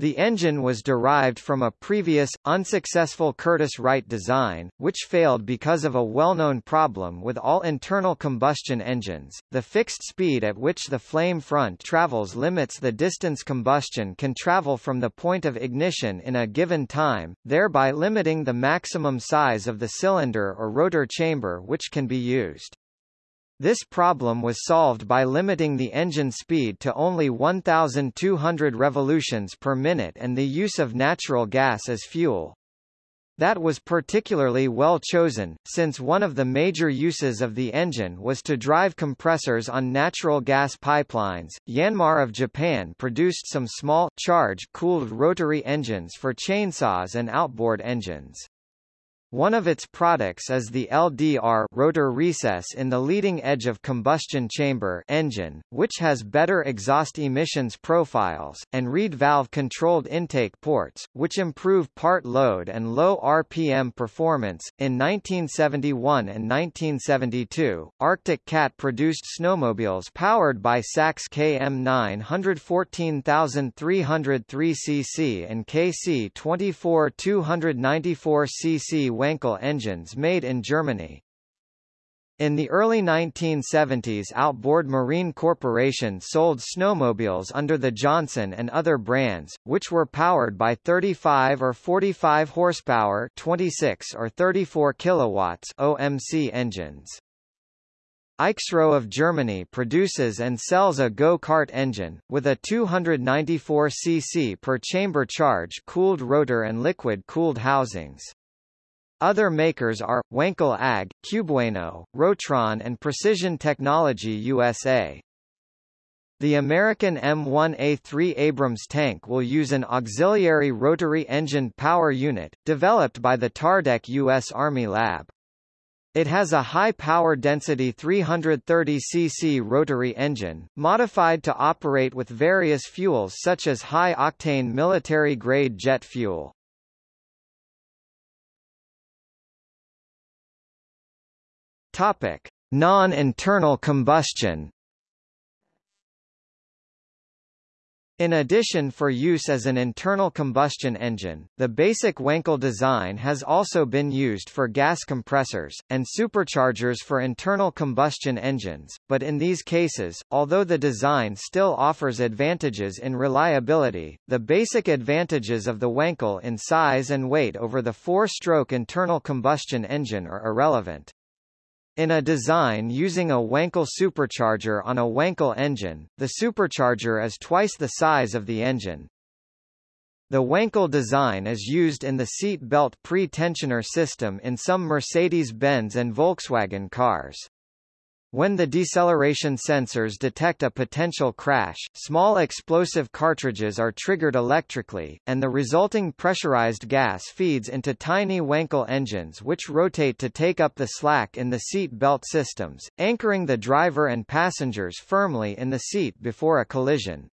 The engine was derived from a previous, unsuccessful Curtiss-Wright design, which failed because of a well-known problem with all internal combustion engines. The fixed speed at which the flame front travels limits the distance combustion can travel from the point of ignition in a given time, thereby limiting the maximum size of the cylinder or rotor chamber which can be used. This problem was solved by limiting the engine speed to only 1,200 revolutions per minute and the use of natural gas as fuel. That was particularly well chosen, since one of the major uses of the engine was to drive compressors on natural gas pipelines. Yanmar of Japan produced some small, charge-cooled rotary engines for chainsaws and outboard engines. One of its products is the LDR rotor recess in the leading edge of combustion chamber engine, which has better exhaust emissions profiles, and reed valve-controlled intake ports, which improve part load and low RPM performance. In 1971 and 1972, Arctic Cat produced snowmobiles powered by Sachs KM 914303 cc and KC 24294 cc Wankel engines made in Germany. In the early 1970s Outboard Marine Corporation sold snowmobiles under the Johnson and other brands, which were powered by 35 or 45 horsepower 26 or 34 kilowatts OMC engines. Aixro of Germany produces and sells a go-kart engine, with a 294 cc per chamber charge cooled rotor and liquid-cooled housings. Other makers are, Wankel AG, Cubewano, Rotron and Precision Technology USA. The American M1A3 Abrams tank will use an auxiliary rotary engine power unit, developed by the Tardec U.S. Army Lab. It has a high power density 330 cc rotary engine, modified to operate with various fuels such as high-octane military-grade jet fuel. Topic: Non-internal combustion. In addition for use as an internal combustion engine, the basic Wankel design has also been used for gas compressors, and superchargers for internal combustion engines, but in these cases, although the design still offers advantages in reliability, the basic advantages of the Wankel in size and weight over the four-stroke internal combustion engine are irrelevant. In a design using a Wankel supercharger on a Wankel engine, the supercharger is twice the size of the engine. The Wankel design is used in the seat belt pre-tensioner system in some Mercedes-Benz and Volkswagen cars. When the deceleration sensors detect a potential crash, small explosive cartridges are triggered electrically, and the resulting pressurized gas feeds into tiny Wankel engines which rotate to take up the slack in the seat belt systems, anchoring the driver and passengers firmly in the seat before a collision.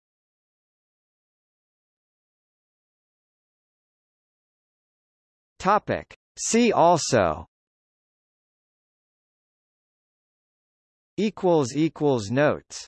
Topic. See also equals equals notes